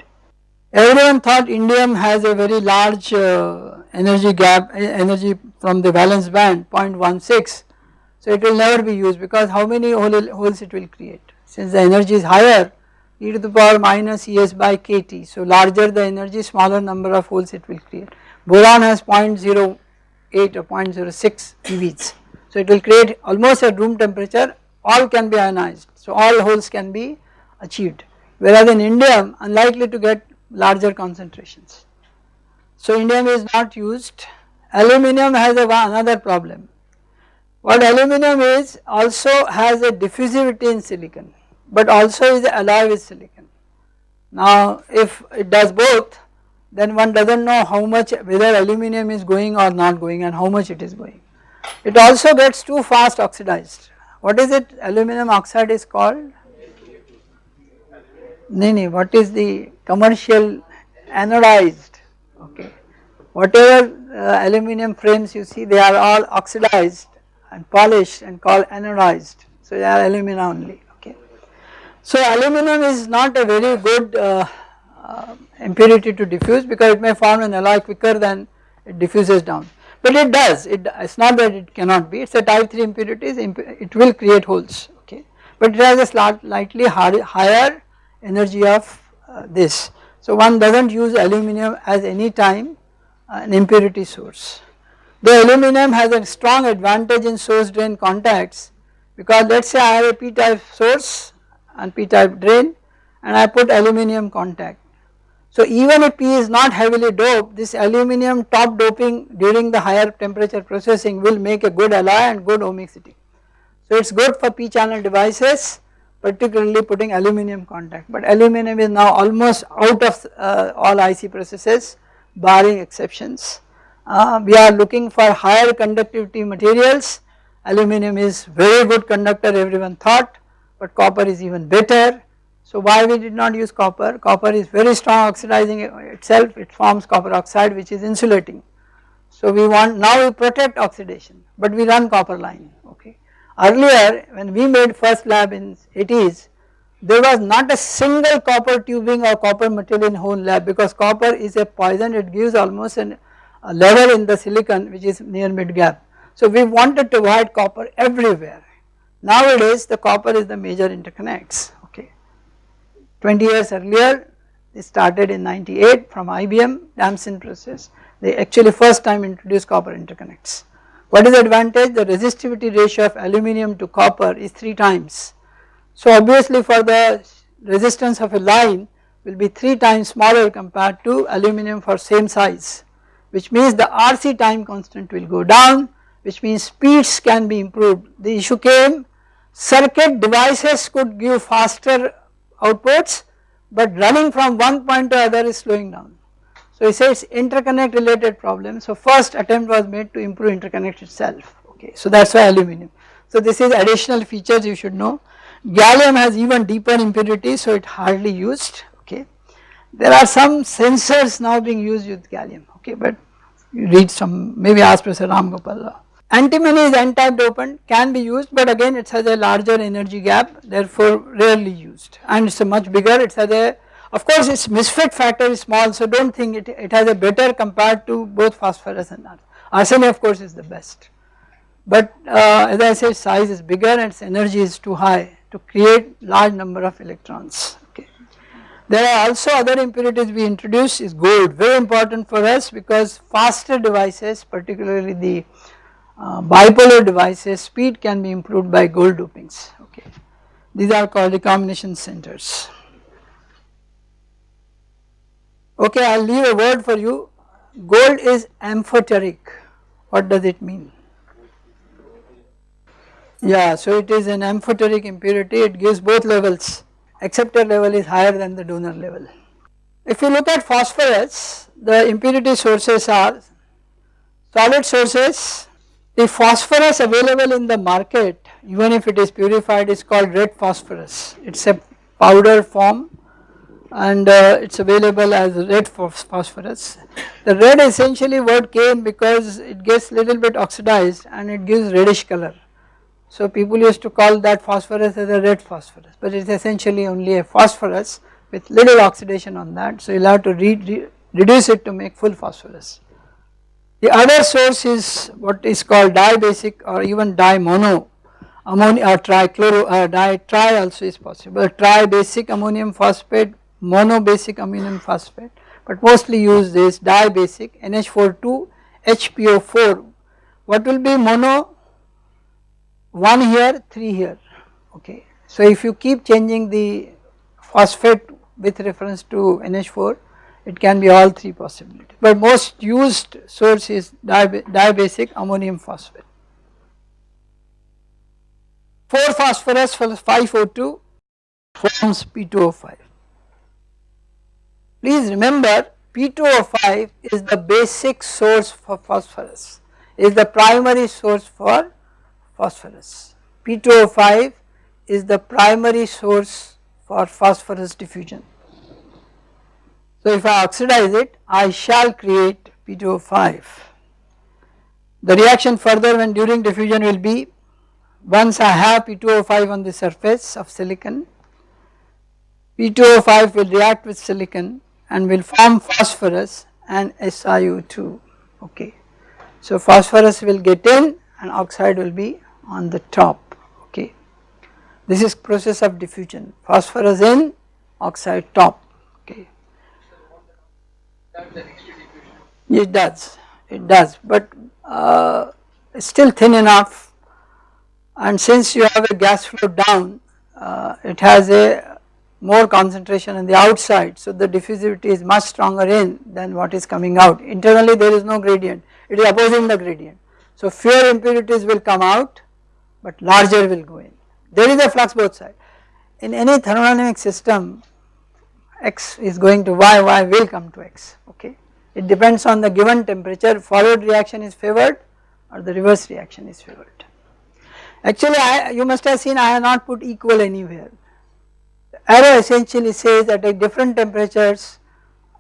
Everyone thought indium has a very large uh, energy gap, energy from the valence band 0.16 so it will never be used because how many holes it will create since the energy is higher e to the power minus Es by kT. So larger the energy smaller number of holes it will create. Boron has 0.08 or 0.06 EVs. So it will create almost at room temperature all can be ionized. So all holes can be achieved whereas in indium unlikely to get larger concentrations. So indium is not used. Aluminum has a, another problem. What aluminum is also has a diffusivity in silicon but also is alloy with silicon. Now if it does both then one does not know how much whether aluminum is going or not going and how much it is going. It also gets too fast oxidized. What is it aluminum oxide is called? Nini, what is the commercial anodized okay. Whatever uh, aluminum frames you see they are all oxidized and polished and called anodized so they are alumina only. Okay. So aluminum is not a very good uh, uh, impurity to diffuse because it may form an alloy quicker than it diffuses down but it does it is not that it cannot be it is a type 3 impurities it will create holes okay but it has a slightly higher energy of uh, this. So one does not use aluminum as any time uh, an impurity source. The aluminum has a strong advantage in source drain contacts because let us say I have a p type source and p-type drain and I put aluminum contact. So even if P is not heavily doped this aluminum top doping during the higher temperature processing will make a good alloy and good ohmicity. So it is good for P channel devices particularly putting aluminum contact but aluminum is now almost out of uh, all IC processes barring exceptions. Uh, we are looking for higher conductivity materials aluminum is very good conductor everyone thought but copper is even better. So why we did not use copper? Copper is very strong oxidizing itself, it forms copper oxide which is insulating. So we want, now we protect oxidation but we run copper line okay. Earlier when we made first lab in 80s there was not a single copper tubing or copper material in whole lab because copper is a poison it gives almost an, a level in the silicon which is near mid gap. So we wanted to avoid copper everywhere Nowadays the copper is the major interconnects okay. 20 years earlier they started in 98 from IBM Damascene process they actually first time introduced copper interconnects. What is the advantage? The resistivity ratio of aluminum to copper is 3 times. So obviously for the resistance of a line will be 3 times smaller compared to aluminum for same size which means the RC time constant will go down which means speeds can be improved. The issue came circuit devices could give faster outputs but running from one point to other is slowing down So he says interconnect related problem. So first attempt was made to improve interconnect itself okay. So that is why aluminum. So this is additional features you should know. Gallium has even deeper impurity so it hardly used okay. There are some sensors now being used with gallium okay but you read some maybe ask Professor Ram Gopal. Antimony is n-type dopant can be used but again it has a larger energy gap therefore rarely used and it is a much bigger it has a of course its misfit factor is small so do not think it, it has a better compared to both phosphorus and arsenic. Arsenic of course is the best but uh, as I said size is bigger and its energy is too high to create large number of electrons okay. There are also other impurities we introduce is gold very important for us because faster devices particularly the uh, bipolar devices speed can be improved by gold dopings okay. These are called recombination centers. Okay I will leave a word for you. Gold is amphoteric. What does it mean? Yeah, so it is an amphoteric impurity, it gives both levels, acceptor level is higher than the donor level. If you look at phosphorus, the impurity sources are solid sources, the phosphorus available in the market even if it is purified is called red phosphorus, it is a powder form and uh, it is available as red phosphorus. The red essentially word came because it gets little bit oxidized and it gives reddish color so people used to call that phosphorus as a red phosphorus but it is essentially only a phosphorus with little oxidation on that so you will have to re re reduce it to make full phosphorus. The other source is what is called dibasic or even dimono ammonia or trichloro uh, di tri also is possible tribasic ammonium phosphate monobasic ammonium phosphate but mostly used is dibasic NH42 HPO4 what will be mono 1 here 3 here okay. So if you keep changing the phosphate with reference to NH4 it can be all 3 possibilities but most used source is dibasic ammonium phosphate. 4 phosphorus 5O2 forms P2O5. Please remember P2O5 is the basic source for phosphorus is the primary source for phosphorus. P2O5 is the primary source for phosphorus diffusion. So if I oxidize it I shall create P2O5. The reaction further when during diffusion will be once I have P2O5 on the surface of silicon P2O5 will react with silicon and will form phosphorus and SiO2 okay. So phosphorus will get in and oxide will be on the top okay. This is process of diffusion phosphorus in oxide top okay. It does it does but uh, still thin enough and since you have a gas flow down uh, it has a more concentration on the outside so the diffusivity is much stronger in than what is coming out internally there is no gradient it is opposing the gradient so fewer impurities will come out but larger will go in. There is a flux both sides. In any thermodynamic system x is going to y, y will come to x okay. It depends on the given temperature forward reaction is favored or the reverse reaction is favored. Actually I, you must have seen I have not put equal anywhere. Arrow essentially says that at different temperatures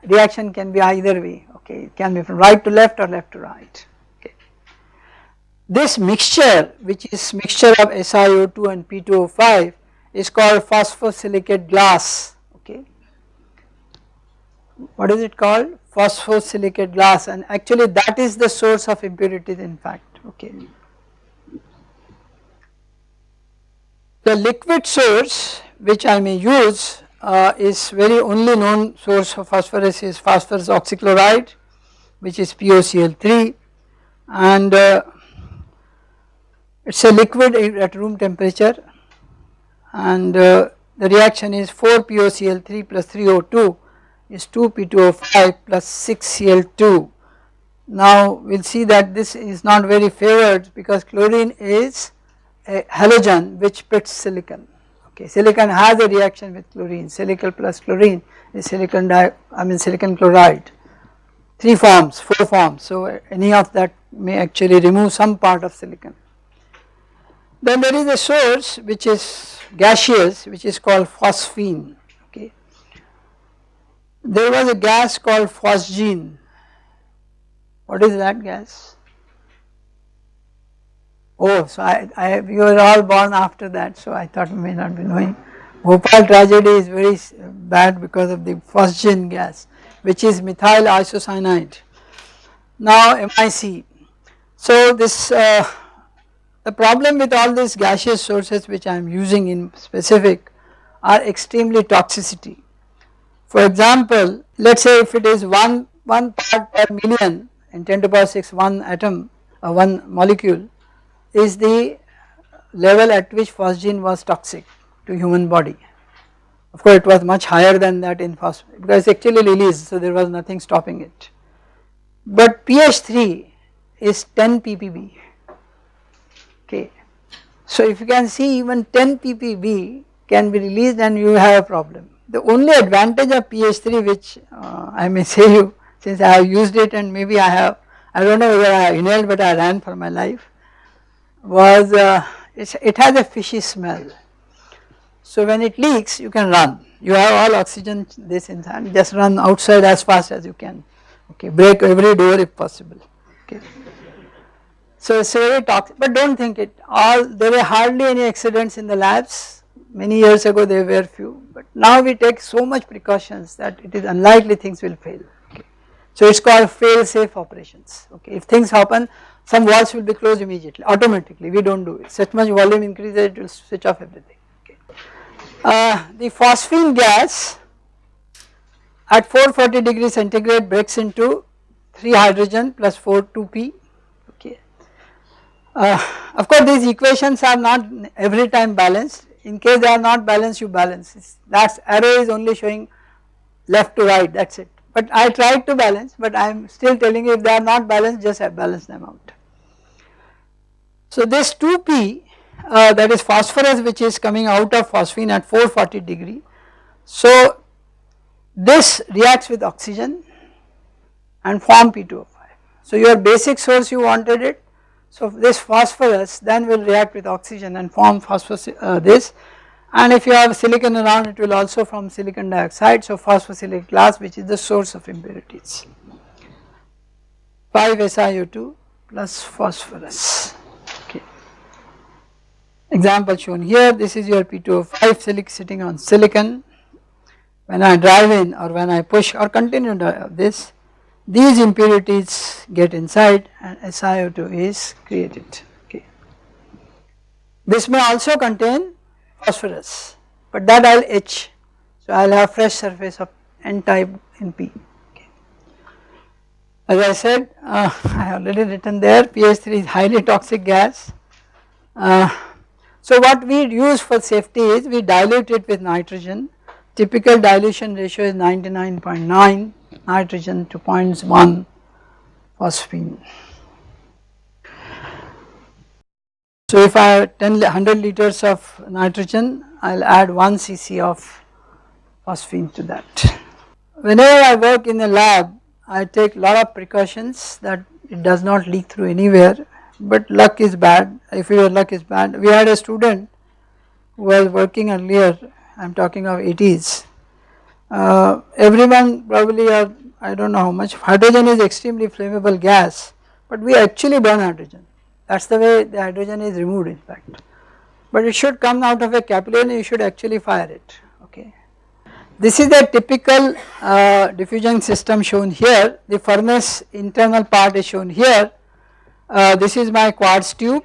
reaction can be either way okay it can be from right to left or left to right. okay. This mixture which is mixture of SiO2 and P2O5 is called phosphosilicate glass okay. What is it called? Phosphosilicate glass and actually that is the source of impurities in fact okay. The liquid source which I may use uh, is very only known source of phosphorus is phosphorus oxychloride which is POCl3 and uh, it is a liquid at room temperature. And uh, the reaction is 4 POCl3 plus 3O2 is 2 P2O5 plus 6 Cl2. Now we will see that this is not very favored because chlorine is a halogen which pits silicon okay silicon has a reaction with chlorine silicon plus chlorine is silicon di I mean silicon chloride 3 forms, 4 forms. So any of that may actually remove some part of silicon. Then there is a source which is gaseous which is called phosphine okay. There was a gas called phosgene. What is that gas? Oh, so I, I, you were all born after that, so I thought you may not be knowing. Bhopal tragedy is very bad because of the phosgene gas, which is methyl isocyanide. Now MIC. So this, uh, the problem with all these gaseous sources which I am using in specific are extremely toxicity. For example, let us say if it is 1, 1 part per million in 10 to the power 6 1 atom or uh, 1 molecule is the level at which phosgene was toxic to human body. Of course it was much higher than that in phosphate because actually released so there was nothing stopping it. But PH 3 is 10 ppb okay. So if you can see even 10 ppb can be released and you have a problem. The only advantage of PH 3 which uh, I may say you since I have used it and maybe I have I do not know whether I inhaled but I ran for my life was uh, it has a fishy smell. So when it leaks you can run. You have all oxygen this inside just run outside as fast as you can. Okay break every door if possible. Okay. So it's very toxic but do not think it. All there were hardly any accidents in the labs. Many years ago there were few but now we take so much precautions that it is unlikely things will fail. Okay. So it is called fail safe operations. Okay if things happen some valves will be closed immediately automatically. We do not do it. Such much volume increases it will switch off everything. Okay. Uh, the phosphine gas at 440 degrees centigrade breaks into 3 hydrogen plus 4 2p okay. Uh, of course these equations are not every time balanced. In case they are not balanced you balance. That arrow is only showing left to right. That is it. But I tried to balance but I am still telling you if they are not balanced just balance them out. So this 2p uh, that is phosphorus which is coming out of phosphine at 440 degree. So this reacts with oxygen and form P2O5. So your basic source you wanted it so this phosphorus then will react with oxygen and form phosphorus uh, this and if you have silicon around it will also form silicon dioxide so phosphosilic glass which is the source of impurities 5 SiO2 plus phosphorus. Example shown here this is your P2O5 silic sitting on silicon. When I drive in or when I push or continue this these impurities get inside and SiO2 is created. Okay. This may also contain phosphorus but that I will etch so I will have fresh surface of n type in P. As I said uh, I have already written there PH3 is highly toxic gas. Uh, so what we use for safety is we dilute it with nitrogen typical dilution ratio is 99.9 nitrogen to 0.1 phosphine. So if I have 10 100 liters of nitrogen I will add 1 cc of phosphine to that. Whenever I work in the lab I take lot of precautions that it does not leak through anywhere but luck is bad. If your luck is bad. We had a student who was working earlier. I am talking of 80s uh, everyone probably have I do not know how much hydrogen is extremely flammable gas but we actually burn hydrogen. That is the way the hydrogen is removed in fact. But it should come out of a capillary and you should actually fire it. Okay. This is the typical uh, diffusion system shown here. The furnace internal part is shown here uh, this is my quartz tube.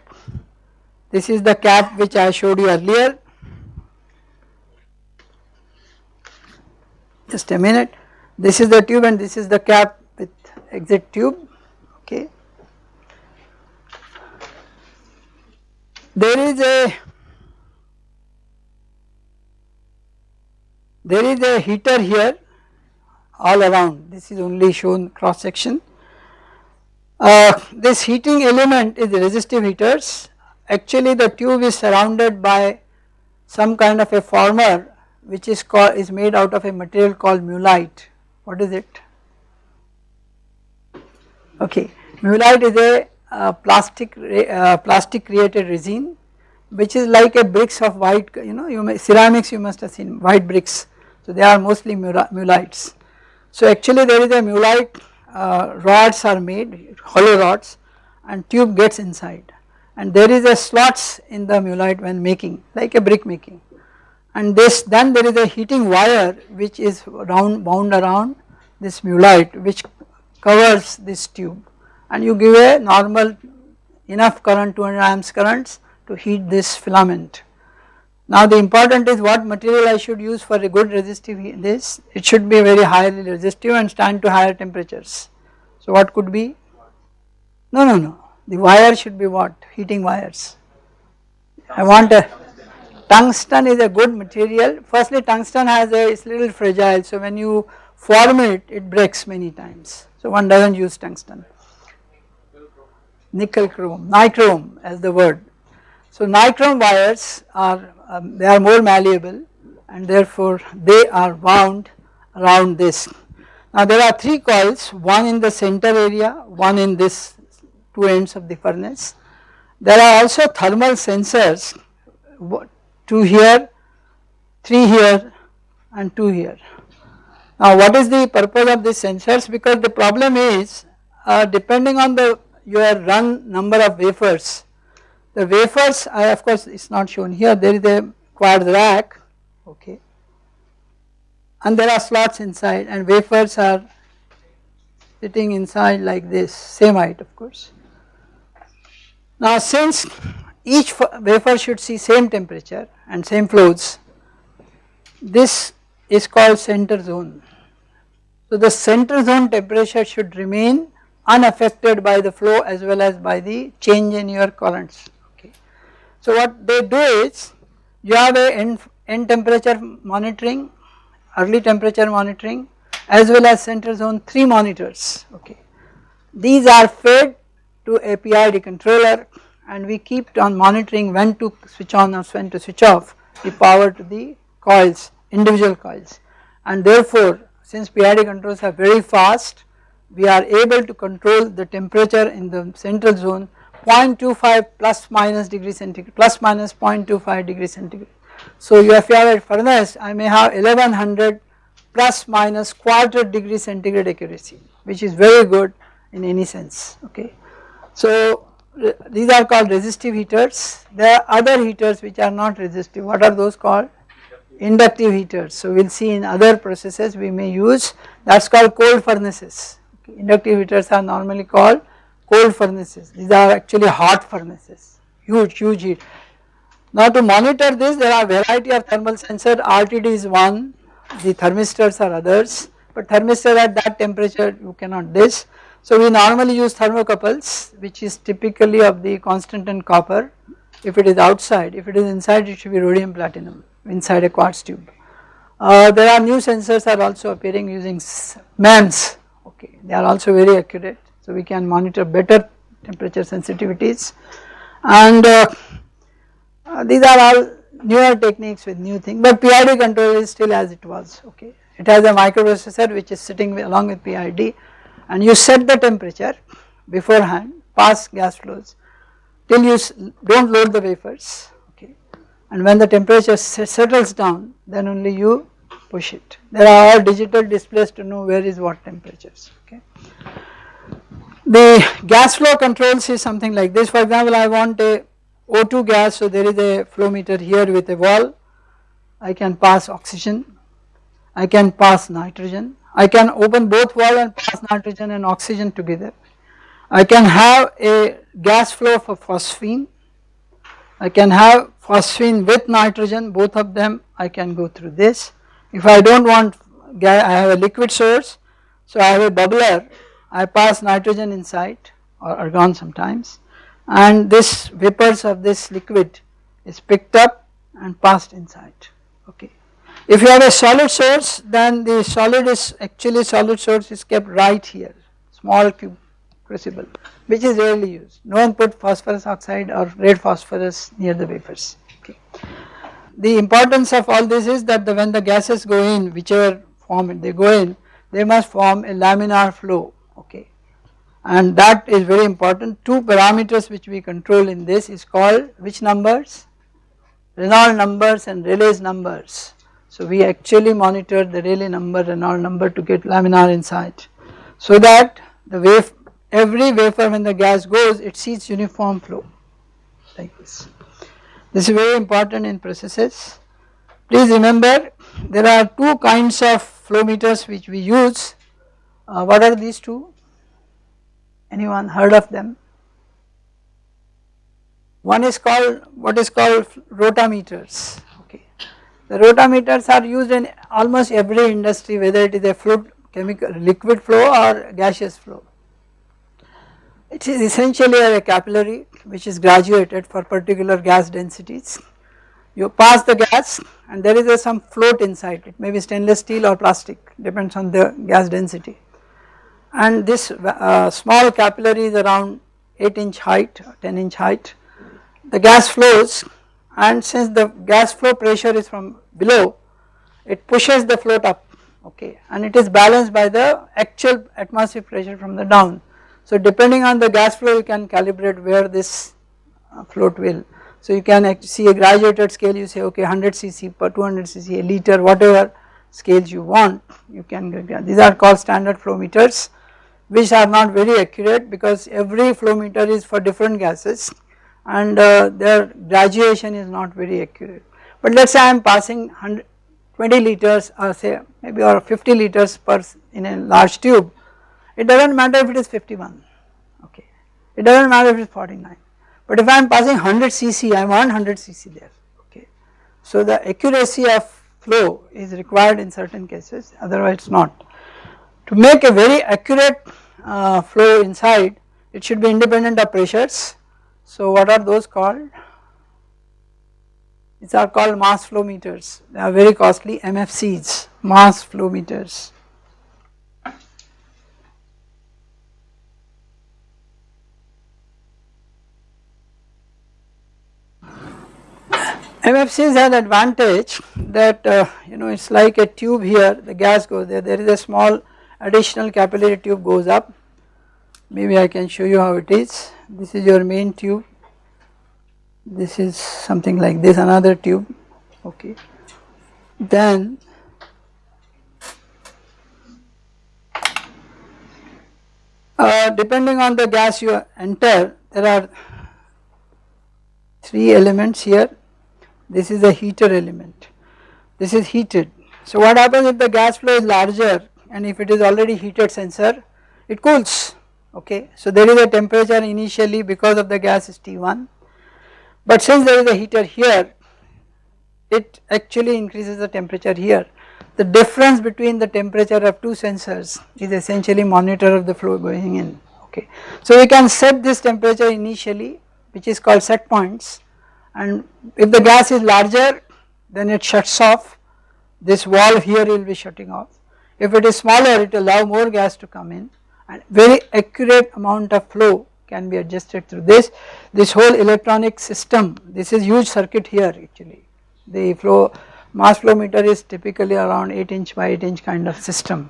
This is the cap which I showed you earlier. Just a minute. This is the tube and this is the cap with exit tube. Okay. There is a there is a heater here all around. This is only shown cross section. Uh, this heating element is resistive heaters actually the tube is surrounded by some kind of a former which is called is made out of a material called mullite. What is it? Okay, mullite is a uh, plastic uh, plastic created resin which is like a bricks of white you know you may ceramics you must have seen white bricks so they are mostly mullites. So actually there is a mullite uh, rods are made hollow rods and tube gets inside. And there is a slots in the mullite when making like a brick making. And this then there is a heating wire which is round bound around this mullite which covers this tube. And you give a normal enough current 200 amps currents to heat this filament. Now the important is what material I should use for a good resistive this it should be very highly resistive and stand to higher temperatures. So what could be? No no no. The wire should be what? Heating wires. I want a tungsten is a good material. Firstly tungsten has a it's little fragile. So when you form it it breaks many times. So one does not use tungsten. Nickel chrome nichrome as the word so nichrome wires are um, they are more malleable and therefore they are wound around this. Now there are three coils one in the center area one in this two ends of the furnace. There are also thermal sensors two here, three here and two here. Now what is the purpose of these sensors because the problem is uh, depending on the your run number of wafers the wafers I of course it is not shown here there is a quartz rack okay and there are slots inside and wafers are sitting inside like this same height of course. Now since each wafer should see same temperature and same flows this is called center zone. So the center zone temperature should remain unaffected by the flow as well as by the change in your currents. So what they do is you have a end, end temperature monitoring, early temperature monitoring as well as center zone 3 monitors okay. These are fed to a PID controller and we keep on monitoring when to switch on or when to switch off the power to the coils individual coils and therefore since PID controls are very fast we are able to control the temperature in the central zone 0.25 plus minus degree centigrade plus minus 0.25 degree centigrade. So you if you have a furnace I may have 1100 plus minus quarter degree centigrade accuracy which is very good in any sense okay. So these are called resistive heaters there are other heaters which are not resistive what are those called inductive heaters so we will see in other processes we may use that is called cold furnaces okay. inductive heaters are normally called cold furnaces. These are actually hot furnaces. Huge huge heat. Now to monitor this there are variety of thermal sensor. RTD is one. The thermistors are others. But thermistor at that temperature you cannot this. So we normally use thermocouples which is typically of the constant Constantan copper. If it is outside if it is inside it should be rhodium platinum inside a quartz tube. Uh, there are new sensors are also appearing using MEMS okay they are also very accurate so we can monitor better temperature sensitivities and uh, uh, these are all newer techniques with new things but PID control is still as it was okay. It has a microprocessor which is sitting along with PID and you set the temperature beforehand pass gas flows till you do not load the wafers okay and when the temperature settles down then only you push it. There are all digital displays to know where is what temperatures okay. The gas flow controls is something like this. For example I want a O2 gas so there is a flow meter here with a valve I can pass oxygen. I can pass nitrogen. I can open both valve and pass nitrogen and oxygen together. I can have a gas flow for phosphine. I can have phosphine with nitrogen both of them. I can go through this. If I do not want I have a liquid source so I have a bubbler I pass nitrogen inside or argon sometimes and this vapors of this liquid is picked up and passed inside okay. If you have a solid source then the solid is actually solid source is kept right here small cube crucible which is rarely used no one put phosphorus oxide or red phosphorus near the vapors okay. The importance of all this is that the, when the gases go in whichever form they go in they must form a laminar flow and that is very important. Two parameters which we control in this is called which numbers? Reynolds numbers and Rayleigh's numbers. So we actually monitor the Rayleigh number, Reynolds number to get laminar insight so that the wave every wafer when the gas goes it sees uniform flow like this. This is very important in processes. Please remember there are two kinds of flow meters which we use. Uh, what are these two? Anyone heard of them? One is called what is called rotameters. Okay, the rotameters are used in almost every industry whether it is a fluid chemical liquid flow or gaseous flow. It is essentially a capillary which is graduated for particular gas densities. You pass the gas and there is some float inside it may be stainless steel or plastic depends on the gas density and this uh, small capillary is around 8 inch height 10 inch height the gas flows and since the gas flow pressure is from below it pushes the float up okay and it is balanced by the actual atmospheric pressure from the down. So depending on the gas flow you can calibrate where this uh, float will. So you can see a graduated scale you say okay 100 cc per 200 cc a liter whatever scales you want you can these are called standard flow meters which are not very accurate because every flow meter is for different gases and uh, their graduation is not very accurate. But let us say I am passing 20 liters or say maybe or 50 liters per in a large tube, it does not matter if it is 51 okay, it does not matter if it is 49 but if I am passing 100 cc I want 100 cc there okay. So the accuracy of flow is required in certain cases otherwise not. To make a very accurate uh, flow inside it should be independent of pressures so what are those called? These are called mass flow meters. They are very costly MFCs, mass flow meters. MFCs have an advantage that uh, you know it is like a tube here the gas goes there there is a small additional capillary tube goes up. Maybe I can show you how it is. This is your main tube. This is something like this another tube. Okay. Then uh, depending on the gas you enter there are three elements here. This is a heater element. This is heated. So what happens if the gas flow is larger and if it is already heated sensor it cools okay. So there is a temperature initially because of the gas is T1 but since there is a heater here it actually increases the temperature here. The difference between the temperature of two sensors is essentially monitor of the flow going in okay. So we can set this temperature initially which is called set points and if the gas is larger then it shuts off this valve here will be shutting off. If it is smaller it will allow more gas to come in. And very accurate amount of flow can be adjusted through this. This whole electronic system, this is huge circuit here actually. The flow mass flow meter is typically around 8 inch by 8 inch kind of system.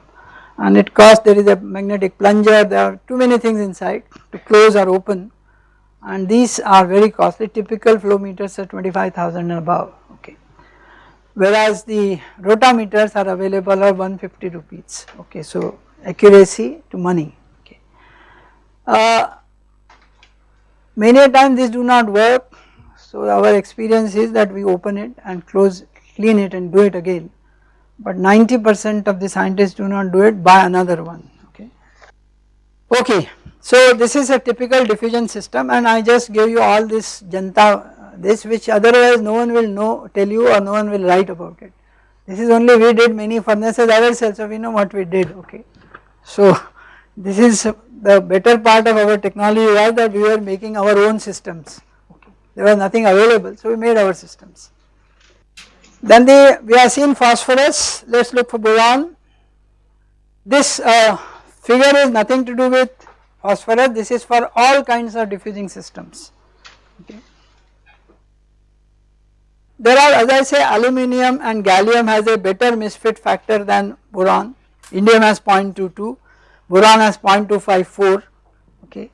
And it costs there is a magnetic plunger. There are too many things inside to close or open. And these are very costly. Typical flow meters are 25,000 and above. Okay whereas the rotameters are available at 150 rupees. Okay so accuracy to money. Okay. Uh, many a time these do not work. So our experience is that we open it and close clean it and do it again. But 90 percent of the scientists do not do it buy another one. Okay. Okay so this is a typical diffusion system and I just gave you all this janta this which otherwise no one will know tell you or no one will write about it. This is only we did many furnaces ourselves so we know what we did okay. So this is the better part of our technology was that we were making our own systems okay. there was nothing available so we made our systems. Then the we have seen phosphorus let us look for boron this uh, figure is nothing to do with phosphorus this is for all kinds of diffusing systems okay. There are as I say aluminum and gallium has a better misfit factor than boron Indium has 0.22, boron has 0.254, okay.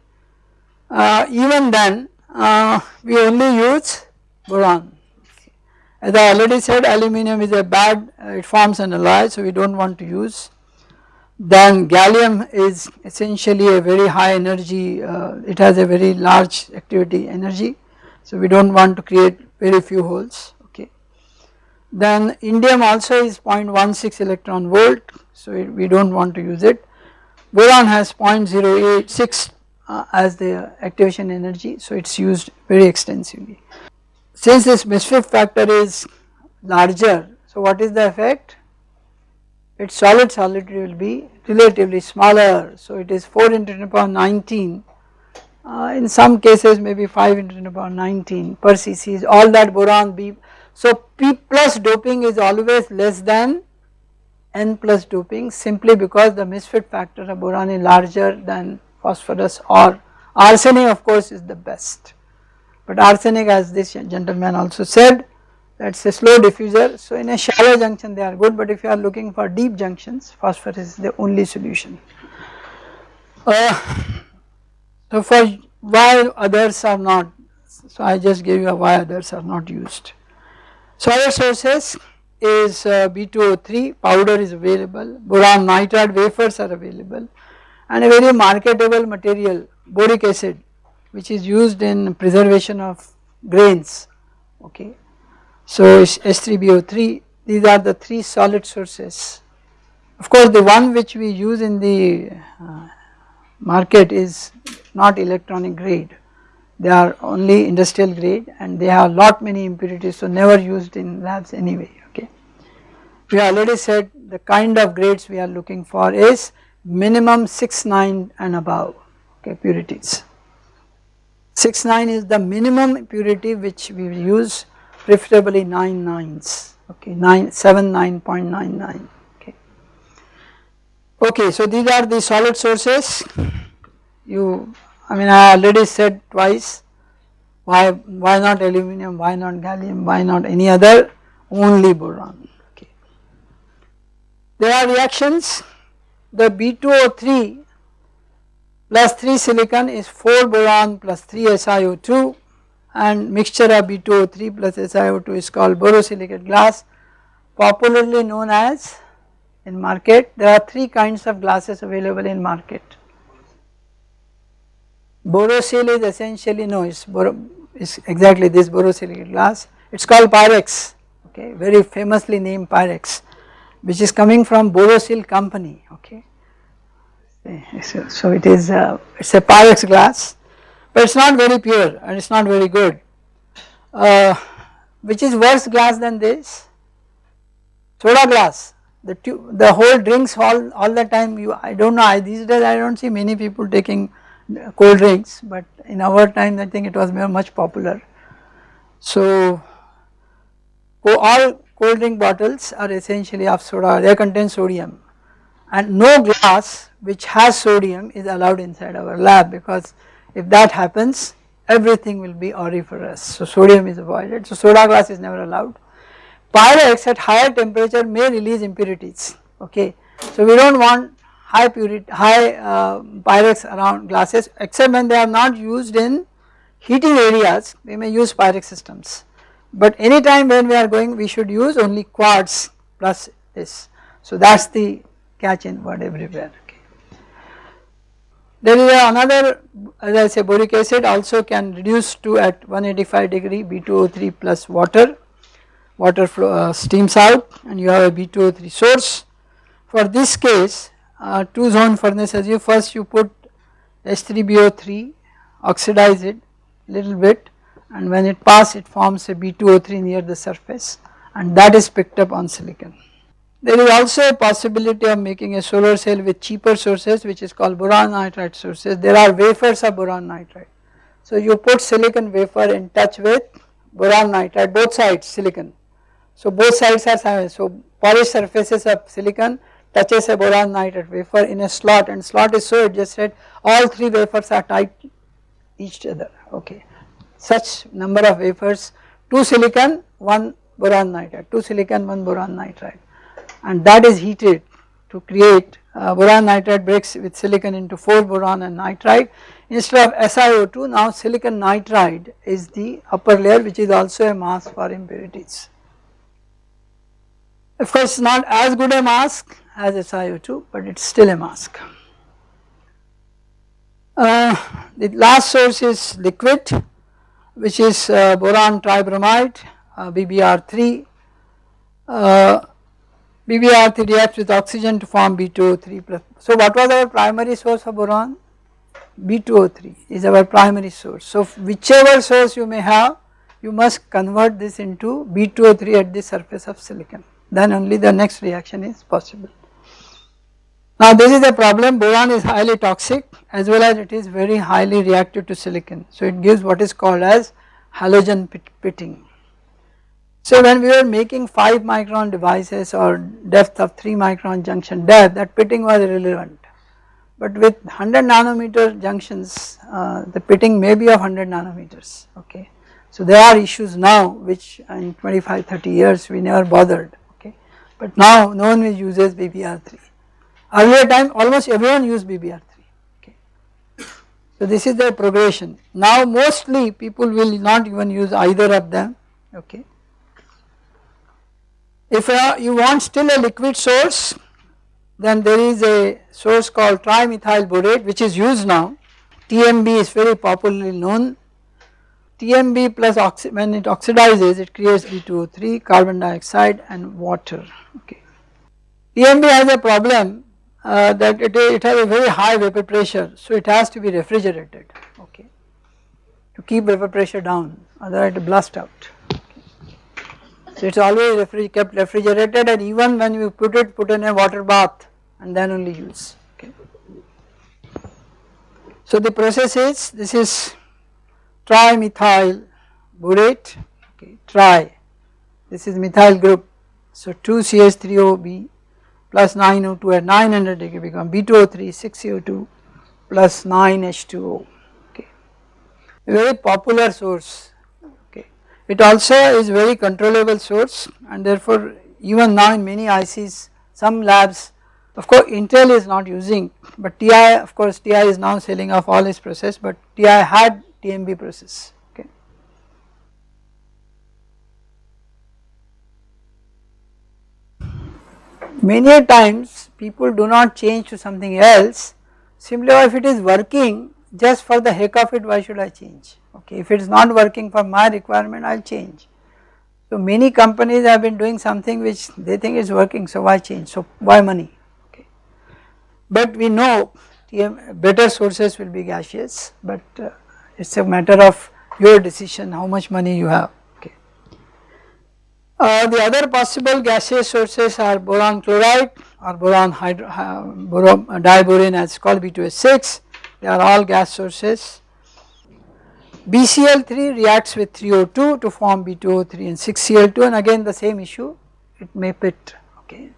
Uh, even then uh, we only use boron. As I already said aluminum is a bad, uh, it forms an alloy so we do not want to use. Then gallium is essentially a very high energy, uh, it has a very large activity energy so we do not want to create very few holes okay. Then indium also is 0.16 electron volt so we do not want to use it. Boron has 0.086 uh, as the activation energy so it is used very extensively. Since this misfit factor is larger so what is the effect? Its solid solidity will be relatively smaller so it is 4 into 10 power 19 uh, in some cases maybe 5 into 10 power 19 per cc is all that boron B. So P plus doping is always less than N plus doping simply because the misfit factor of boron is larger than phosphorus or arsenic of course is the best. But arsenic as this gentleman also said that is a slow diffuser so in a shallow junction they are good but if you are looking for deep junctions phosphorus is the only solution. Uh, so for why others are not, so I just gave you why others are not used. So other sources is uh, B2O3 powder is available, boron nitride wafers are available and a very marketable material boric acid which is used in preservation of grains okay. So S3BO3 these are the three solid sources. Of course the one which we use in the uh, market is not electronic grade they are only industrial grade and they have lot many impurities so never used in labs anyway okay. We already said the kind of grades we are looking for is minimum 6 9 and above okay purities. 6 9 is the minimum purity which we use preferably 9 nines okay 9 7 9.99 okay. So these are the solid sources you I mean I already said twice why why not aluminum why not gallium why not any other only boron okay. There are reactions the B2O3 plus 3 silicon is 4 boron plus 3 SiO2 and mixture of B2O3 plus SiO2 is called borosilicate glass popularly known as in market there are 3 kinds of glasses available in market Borosil is essentially no it's, it's exactly this borosilicate glass it is called Pyrex okay very famously named Pyrex which is coming from Borosil company okay. So, so it is uh, it is a Pyrex glass but it is not very pure and it is not very good. Uh, which is worse glass than this? Soda glass the the whole drinks all, all the time you I do not know I, these days I do not see many people taking cold drinks but in our time I think it was much popular. So all cold drink bottles are essentially of soda they contain sodium and no glass which has sodium is allowed inside our lab because if that happens everything will be auriferous so sodium is avoided so soda glass is never allowed. Pyrex at higher temperature may release impurities okay so we do not want high purity, high uh, pyrex around glasses except when they are not used in heating areas we may use pyrex systems. But anytime when we are going we should use only quartz plus this. So that is the catch in word everywhere. Okay. There is another as I say boric acid also can reduce to at 185 degree B2O3 plus water, water flow uh, steams out and you have a B2O3 source. For this case uh, two zone furnace as you first you put H3BO3 oxidize it little bit and when it pass it forms a B2O3 near the surface and that is picked up on silicon. There is also a possibility of making a solar cell with cheaper sources which is called boron nitride sources. There are wafers of boron nitride. So you put silicon wafer in touch with boron nitride both sides silicon. So both sides are so polished surfaces of silicon touches a boron nitride wafer in a slot and slot is so adjusted all three wafers are tight each other okay. Such number of wafers 2 silicon 1 boron nitride 2 silicon 1 boron nitride and that is heated to create uh, boron nitride breaks with silicon into 4 boron and nitride instead of SiO2 now silicon nitride is the upper layer which is also a mask for impurities. Of course not as good a mask as SiO2 but it is still a mask. Uh, the last source is liquid which is uh, boron tribromide uh, BBr3 uh, BBr3 reacts with oxygen to form B2O3 plus. So what was our primary source of boron? B2O3 is our primary source. So whichever source you may have you must convert this into B2O3 at the surface of silicon then only the next reaction is possible. Now this is a problem boron is highly toxic as well as it is very highly reactive to silicon. So it gives what is called as halogen pitting. So when we were making 5 micron devices or depth of 3 micron junction depth that pitting was irrelevant. But with 100 nanometer junctions uh, the pitting may be of 100 nanometers okay. So there are issues now which in 25 30 years we never bothered but now no one uses BBR3. Earlier time almost everyone used BBR3 okay. So this is the progression. Now mostly people will not even use either of them okay if uh, you want still a liquid source then there is a source called trimethyl borate which is used now TMB is very popularly known TMB plus when it oxidizes it creates B2O3 carbon dioxide and water okay. TMB has a problem uh, that it, it has a very high vapor pressure so it has to be refrigerated okay to keep vapor pressure down otherwise it will blast out. So it is always refri kept refrigerated and even when you put it put in a water bath and then only use okay. So the process is this is trimethyl borate okay tri this is methyl group. So 2 CH3OB plus 9O2 at 900 degree become B2O3 6CO2 plus 9H2O okay. Very popular source. Okay. It also is very controllable source and therefore even now in many ICs some labs of course Intel is not using but TI of course TI is now selling off all its process but TI had TMB process okay. Many times people do not change to something else simply if it is working just for the heck of it why should I change okay if it is not working for my requirement I will change. So many companies have been doing something which they think is working so why change so why money okay. But we know better sources will be gaseous but uh, it is a matter of your decision how much money you have. Uh, the other possible gaseous sources are boron chloride or boron hydro, uh, uh, diborane as called B2S6 they are all gas sources. BCl3 reacts with 3O2 to form B2O3 and 6Cl2 and again the same issue it may pit okay.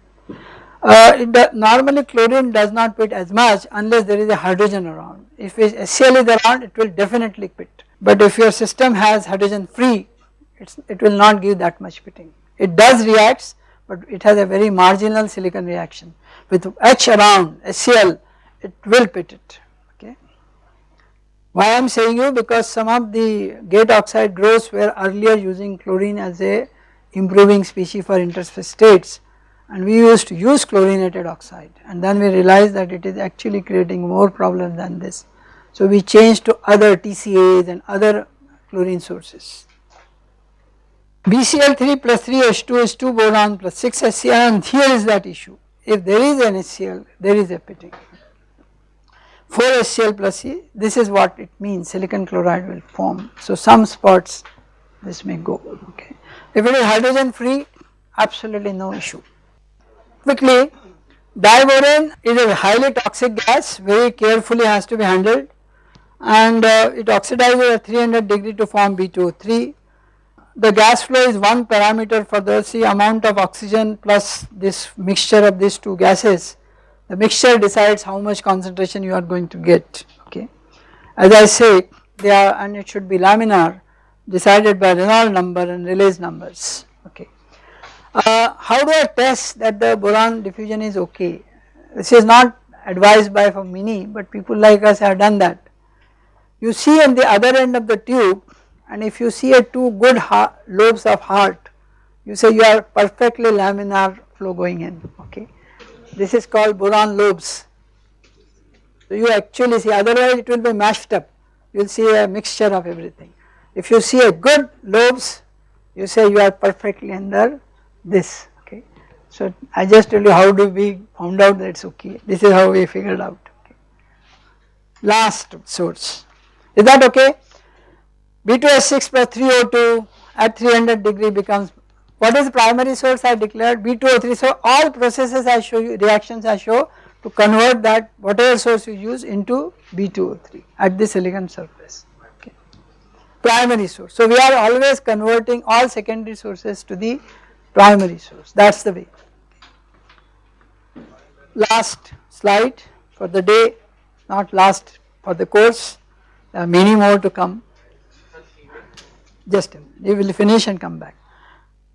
Uh, normally chlorine does not pit as much unless there is a hydrogen around. If HCl is around it will definitely pit. But if your system has hydrogen free it will not give that much pitting. It does reacts but it has a very marginal silicon reaction. With H around HCl it will pit it okay. why I am saying you? Because some of the gate oxide growths were earlier using chlorine as a improving species for interface states and we used to use chlorinated oxide and then we realized that it is actually creating more problem than this. So we changed to other TCAs and other chlorine sources. BCl3 plus 3H2 is 2 boron plus 6 HCl and here is that issue. If there is an HCl there is a pitting. 4 HCl plus E this is what it means silicon chloride will form. So some spots this may go okay. If it is hydrogen free absolutely no issue. Quickly diborane is a highly toxic gas very carefully has to be handled and uh, it oxidizes at 300 degree to form B2O3. The gas flow is one parameter for the see amount of oxygen plus this mixture of these two gases the mixture decides how much concentration you are going to get okay. As I say they are and it should be laminar decided by Reynolds number and Rayleigh's numbers okay. Uh, how do I test that the boron diffusion is okay? this is not advised by for many but people like us have done that. You see on the other end of the tube and if you see a two good lobes of heart you say you are perfectly laminar flow going in okay. This is called boron lobes. So you actually see otherwise it will be mashed up you will see a mixture of everything. If you see a good lobes you say you are perfectly under this okay. So I just tell you how do we found out that it is okay this is how we figured out okay. Last source is that okay B2S6 plus 3O2 at 300 degree becomes what is the primary source I declared B2O3 so all processes I show you reactions I show to convert that whatever source you use into B2O3 at the silicon surface okay. primary source. So we are always converting all secondary sources to the primary source that is the way. Last slide for the day not last for the course there are many more to come just we will finish and come back.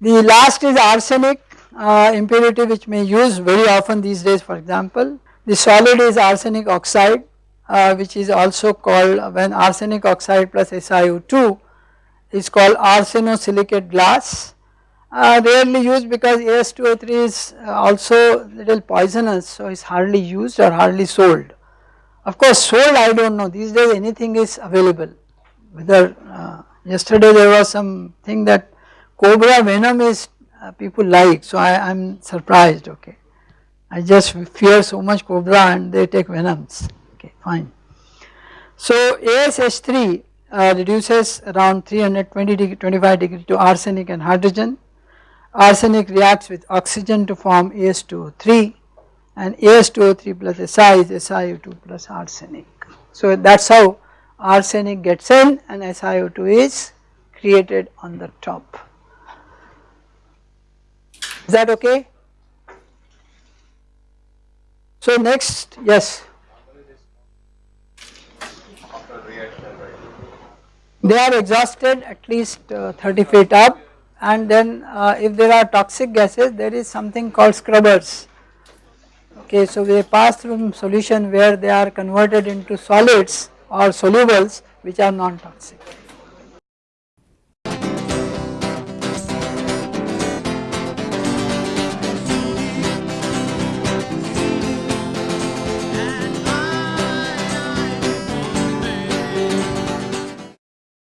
The last is arsenic uh, impurity which may use very often these days for example. The solid is arsenic oxide uh, which is also called when arsenic oxide plus SiO2 is called arsenosilicate glass uh, rarely used because As2O3 is uh, also little poisonous so it is hardly used or hardly sold. Of course sold I do not know these days anything is available whether uh, yesterday there was some thing that cobra venom is uh, people like so I am surprised okay. I just fear so much cobra and they take venoms okay fine. So ASH3 uh, reduces around 320 degree 25 degree to arsenic and hydrogen. Arsenic reacts with oxygen to form AS2O3 and AS2O3 plus Si is SiO2 plus arsenic. So that is how arsenic gets in and SiO2 is created on the top. Is that okay? So next, yes. They are exhausted at least uh, 30 feet up and then uh, if there are toxic gases there is something called scrubbers. Okay, so they pass through solution where they are converted into solids or solubles which are non-toxic.